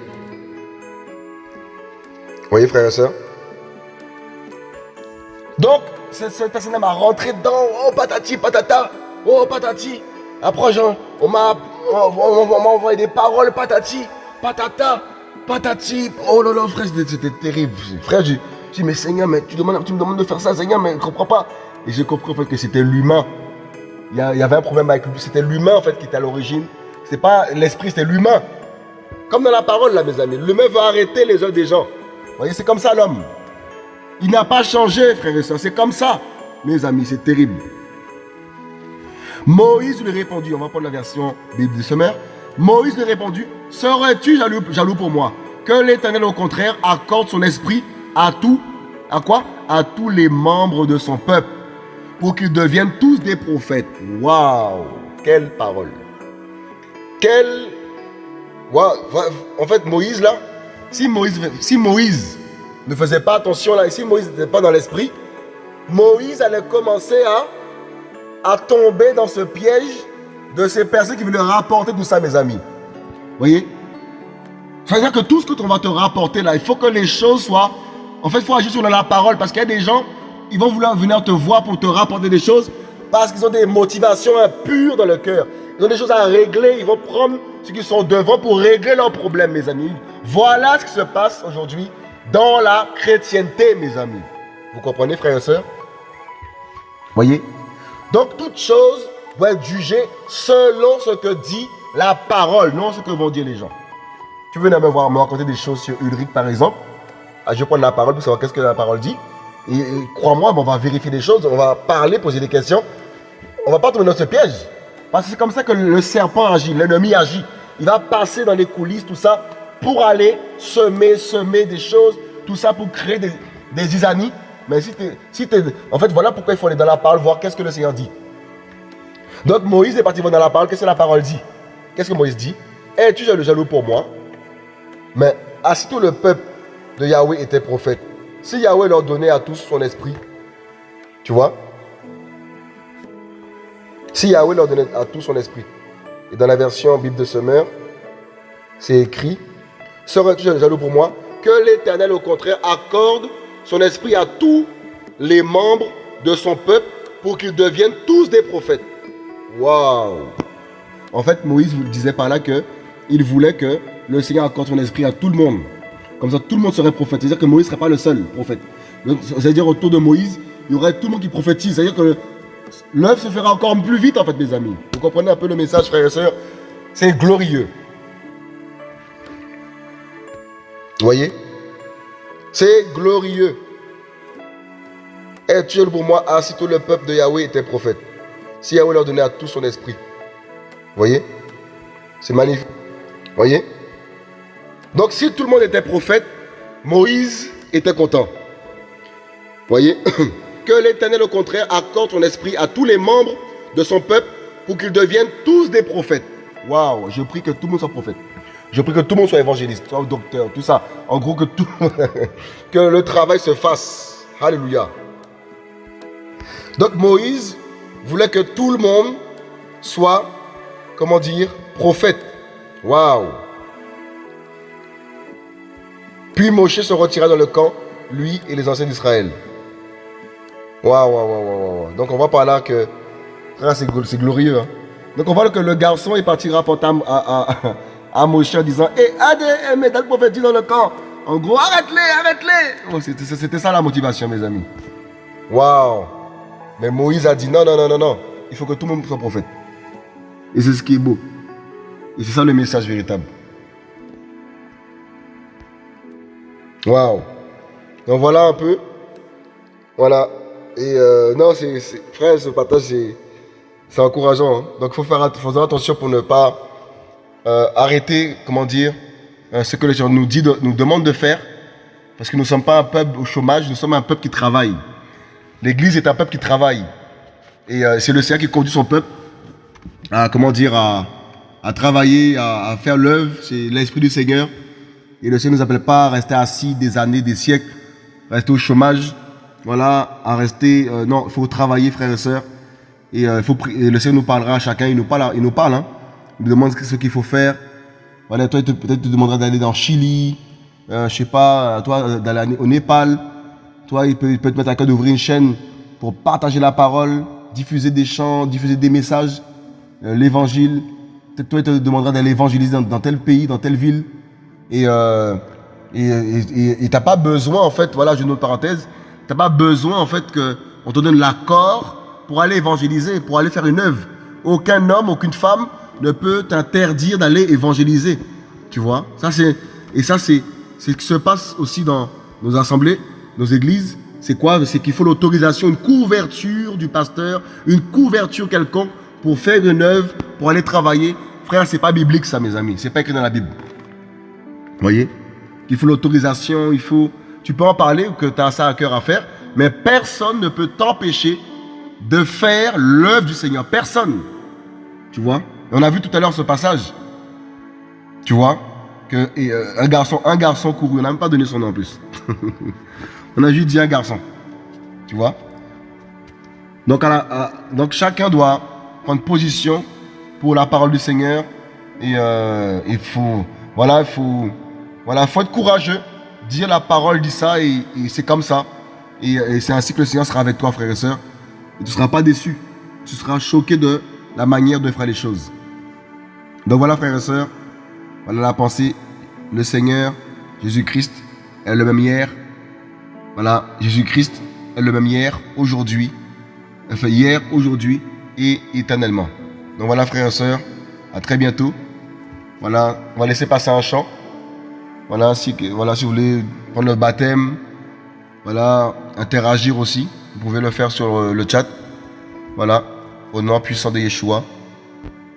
Voyez, frères et sœurs? Donc, cette, personne m'a rentré dedans. Oh, patati, patata. Oh, patati. Après, on m'a envoyé des paroles, patati, patata, patati. Oh là là, frère, c'était terrible. Frère, j'ai dit, mais Seigneur, mais tu, demandes, tu me demandes de faire ça, Seigneur, mais je ne comprends pas. Et j'ai compris en que c'était l'humain. Il y, avait un problème avec lui. C'était l'humain en fait qui était à l'origine. C'est pas l'esprit, c'était l'humain. Comme dans la parole là, mes amis. L'humain veut arrêter les œuvres des gens. Vous voyez, c'est comme ça l'homme. Il n'a pas changé, frère et soeur. C'est comme ça. Mes amis, c'est terrible. Moïse lui répondit, on va prendre la version Bible du Sommaire. Moïse lui répondit, serais-tu jaloux, jaloux pour moi? Que l'Éternel, au contraire, accorde son esprit à tout, à quoi? À tous les membres de son peuple pour qu'ils deviennent tous des prophètes. Waouh Quelle parole Quelle... En fait, Moïse, là, si Moïse, si Moïse ne faisait pas attention, là, si Moïse n'était pas dans l'esprit, Moïse allait commencer à, à tomber dans ce piège de ces personnes qui veulent rapporter tout ça, mes amis. Vous voyez? C'est-à-dire que tout ce que on va te rapporter là, il faut que les choses soient... En fait, il faut agir sur la parole parce qu'il y a des gens ils vont vouloir venir te voir pour te rapporter des choses parce qu'ils ont des motivations impures dans le cœur. Ils ont des choses à régler. Ils vont prendre ceux qui sont devant pour régler leurs problèmes, mes amis. Voilà ce qui se passe aujourd'hui dans la chrétienté, mes amis. Vous comprenez, frères et sœurs? Voyez? Donc, toute chose doit être jugée selon ce que dit la parole, non ce que vont dire les gens. Tu venais me voir me raconter des choses sur Ulrich, par exemple? Ah, je vais prendre la parole pour savoir qu'est-ce que la parole dit. Et, crois-moi, on va vérifier des choses, on va parler, poser des questions. On va pas tomber dans ce piège. Parce que c'est comme ça que le serpent agit, l'ennemi agit. Il va passer dans les coulisses, tout ça, pour aller semer, semer des choses, tout ça pour créer des, des isanies. Mais si tu si En fait, voilà pourquoi il faut aller dans la parole, voir qu'est-ce que le Seigneur dit. Donc Moïse est parti dans la parole, qu'est-ce que la parole dit? Qu'est-ce que Moïse dit? Es-tu le jaloux pour moi? Mais tout le peuple de Yahweh était prophète. Si Yahweh leur donnait à tous son esprit, tu vois? Si Yahweh leur donnait à tous son esprit, et dans la version Bible de Semeur, c'est écrit Serais-tu jaloux pour moi? Que l'Éternel, au contraire, accorde son esprit à tous les membres de son peuple pour qu'ils deviennent tous des prophètes. Waouh En fait, Moïse vous disait par là que il voulait que le Seigneur accorde son esprit à tout le monde. Comme ça, tout le monde serait prophète. C'est-à-dire que Moïse ne serait pas le seul prophète. C'est-à-dire autour de Moïse, il y aurait tout le monde qui prophétise. C'est-à-dire que l'œuvre se fera encore plus vite, en fait, mes amis. Vous comprenez un peu le message, frères et sœurs? C'est glorieux. Vous voyez? C'est glorieux. Et tu pour moi, ah, si tout le peuple de Yahweh était prophète. Si Yahweh leur donnait à tout son esprit. Vous voyez? C'est magnifique. Vous voyez? Donc si tout le monde était prophète, Moïse était content. Voyez Que l'Éternel au contraire accorde son esprit à tous les membres de son peuple pour qu'ils deviennent tous des prophètes. Waouh, je prie que tout le monde soit prophète. Je prie que tout le monde soit évangéliste, soit docteur, tout ça. En gros, que, tout, le travail se fasse. Alléluia. Donc Moïse voulait que tout le monde soit, comment dire, prophète. Waouh. Puis Moshe se retira dans le camp, lui et les anciens d'Israël. Waouh, waouh, waouh, waouh. Donc on voit par là que, c'est glorieux. Hein. Donc on voit que le garçon est parti rapporter à, à, Moshe en disant Hé, eh, hey, mais t'as le dans le camp. En gros, arrête-les, arrête-les. C'était ça la motivation, mes amis. Waouh. Mais Moïse a dit non, non, non, non, non. Il faut que tout le monde soit prophète. Et c'est ce qui est beau. Et c'est ça le message véritable. Waouh. Donc voilà un peu. Voilà. Et euh, non, c'est, frère, ce partage, c'est, encourageant. Hein. Donc il faut faire, attention pour ne pas euh, arrêter, comment dire, euh, ce que les gens nous, nous demandent de faire. Parce que nous ne sommes pas un peuple au chômage, nous sommes un peuple qui travaille. L'Église est un peuple qui travaille. Et c'est le Seigneur qui conduit son peuple à, comment dire, à, travailler, à faire l'œuvre. C'est l'Esprit du Seigneur. Et le Seigneur ne nous appelle pas à rester assis des années, des siècles, rester au chômage, voilà, à rester... Euh, non, il faut travailler, frères et sœurs. Et, euh, faut, le Seigneur nous parlera à chacun, il nous parle, il nous parle, hein. il nous demande ce qu'il faut faire. Voilà, toi, peut-être te demandera d'aller dans Chili, euh, je sais pas, toi, d'aller au Népal. Toi, il peut, te mettre à cœur d'ouvrir une chaîne pour partager la parole, diffuser des chants, diffuser des messages, euh, l'évangile. Peut-être toi, il te demandera d'aller évangéliser dans, tel pays, dans telle ville. Et euh, et pas besoin, en fait, voilà, j'ai une autre parenthèse, t'as pas besoin, en fait, qu'on te donne l'accord pour aller évangéliser, pour aller faire une œuvre. Aucun homme, aucune femme ne peut t'interdire d'aller évangéliser. Tu vois? Ça, c'est Et ça, c'est ce qui se passe aussi dans nos assemblées, nos églises. C'est quoi? C'est qu'il faut l'autorisation, une couverture du pasteur, une couverture quelconque pour faire une œuvre, pour aller travailler. Frère, c'est pas biblique ça, mes amis. C'est pas écrit dans la Bible. Vous voyez? Il faut l'autorisation, il faut... Tu peux en parler ou que tu as ça à cœur à faire, mais personne ne peut t'empêcher de faire l'œuvre du Seigneur. Personne. Tu vois? On a vu tout à l'heure ce passage. Tu vois? Que, euh, un, garçon, un garçon couru, on n'a même pas donné son nom en plus. on a juste dit un garçon. Tu vois? Donc, donc chacun doit prendre position pour la parole du Seigneur. Et euh, il faut, voilà, il faut, voilà, faut être courageux. Dire la parole dit ça et, c'est comme ça. Et, c'est ainsi que le Seigneur sera avec toi, frères et sœurs. Et tu ne seras pas déçu. Tu seras choqué de la manière de faire les choses. Donc voilà, frères et sœurs. Voilà la pensée. Le Seigneur, Jésus-Christ, est le même hier. Voilà, Jésus-Christ est le même hier, aujourd'hui. Enfin, hier, aujourd'hui et éternellement. Donc voilà, frères et sœurs. À très bientôt. Voilà, on va laisser passer un chant. Voilà, si, voilà, si vous voulez prendre le baptême, voilà, interagir aussi. Vous pouvez le faire sur euh, le chat. Voilà, au nom puissant de Yeshua.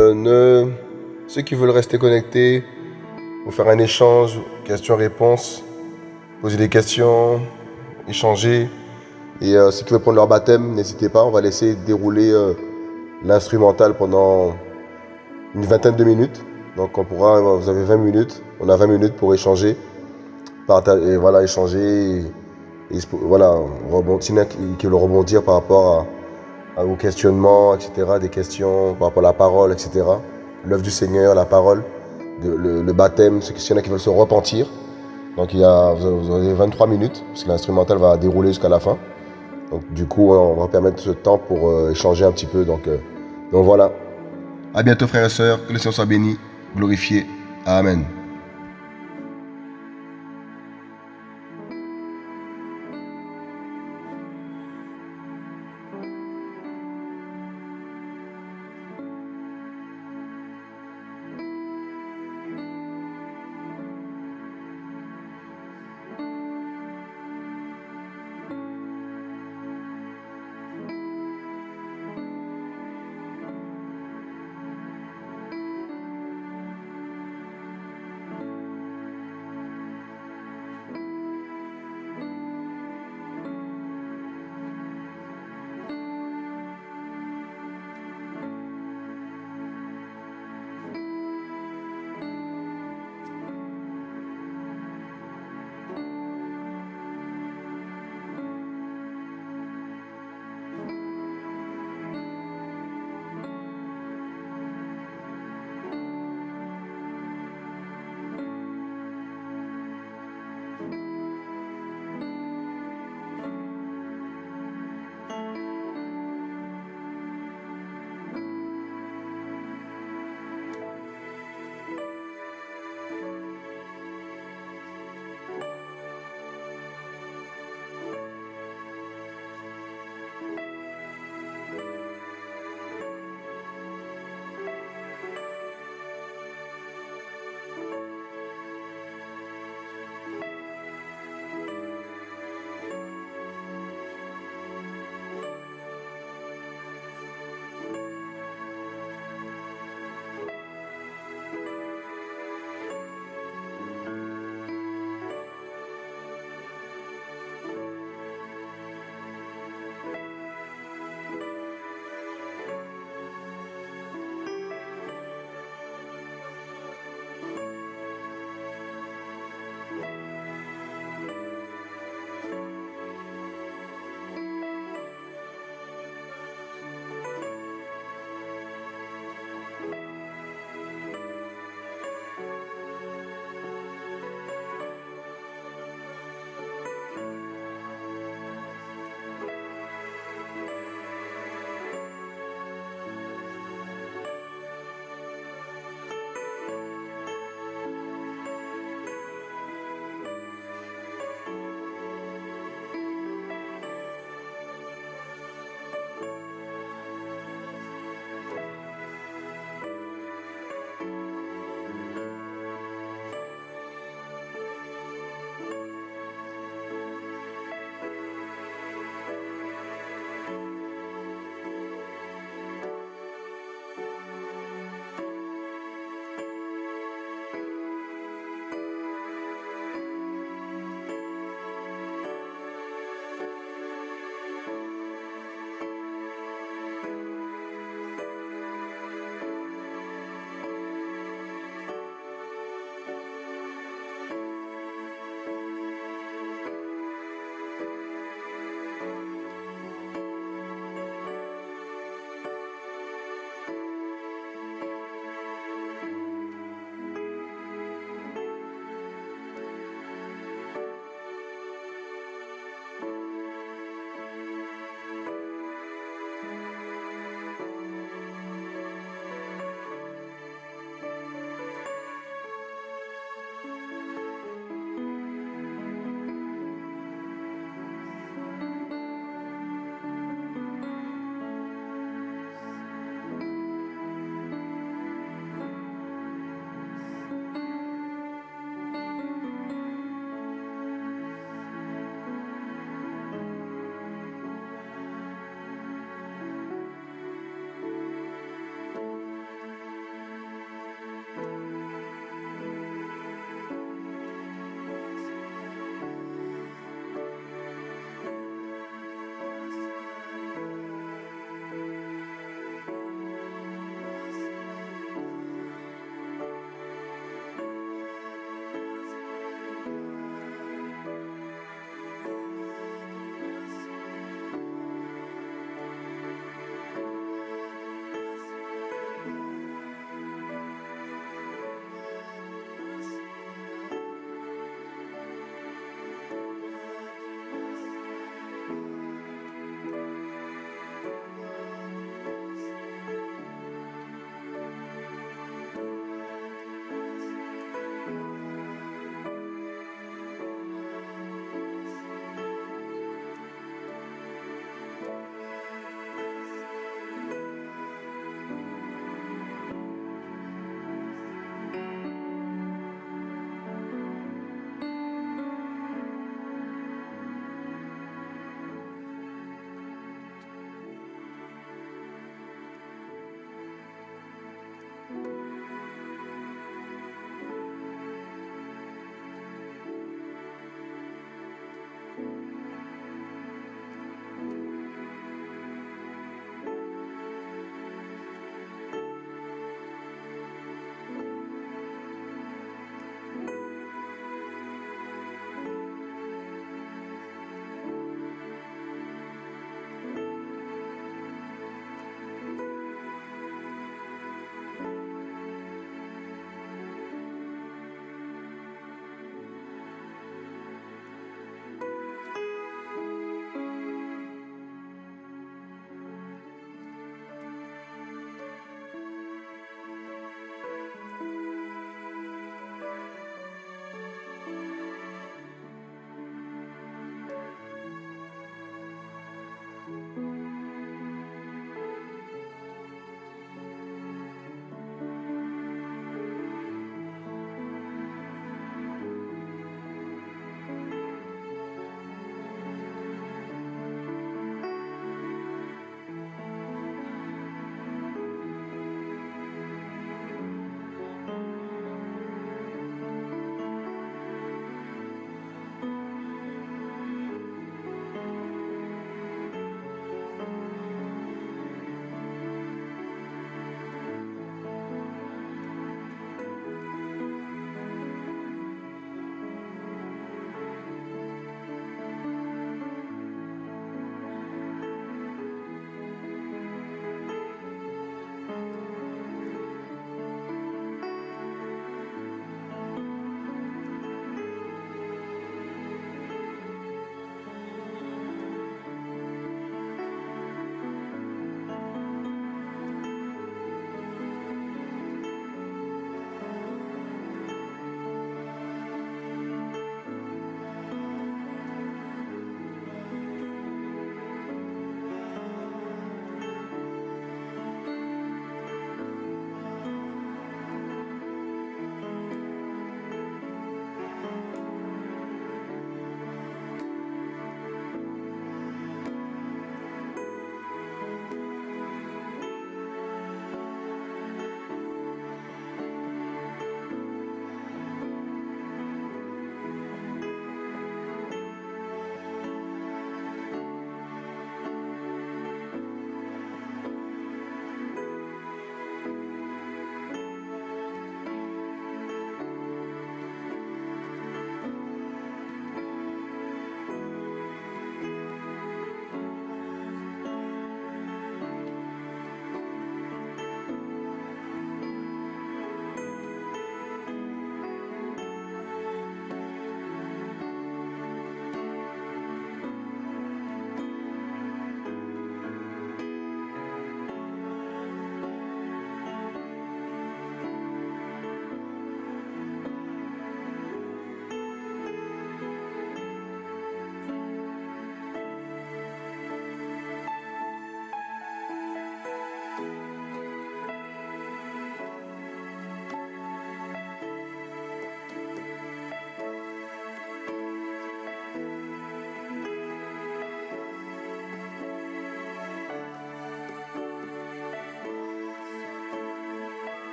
Euh, ne... Ceux qui veulent rester connectés, pour faire un échange, questions-réponses, poser des questions, échanger. Et euh, ceux qui veulent prendre leur baptême, n'hésitez pas, on va laisser dérouler l'instrumental pendant une vingtaine de minutes. Donc on pourra, vous avez 20 minutes, on a 20 minutes pour échanger, partager, et voilà, échanger et voilà, rebondir, qui veut rebondir par rapport à, vos questionnements, etc., des questions par rapport à la parole, etc. L'œuvre du Seigneur, la parole, le, baptême, ceux qui, qui veulent se repentir. Donc il y a, vous avez 23 minutes, parce que l'instrumental va dérouler jusqu'à la fin. Donc du coup, on va permettre ce temps pour euh, échanger un petit peu. Donc, euh, donc voilà. À bientôt frères et sœurs, que le Seigneur soit béni, glorifié. Amen.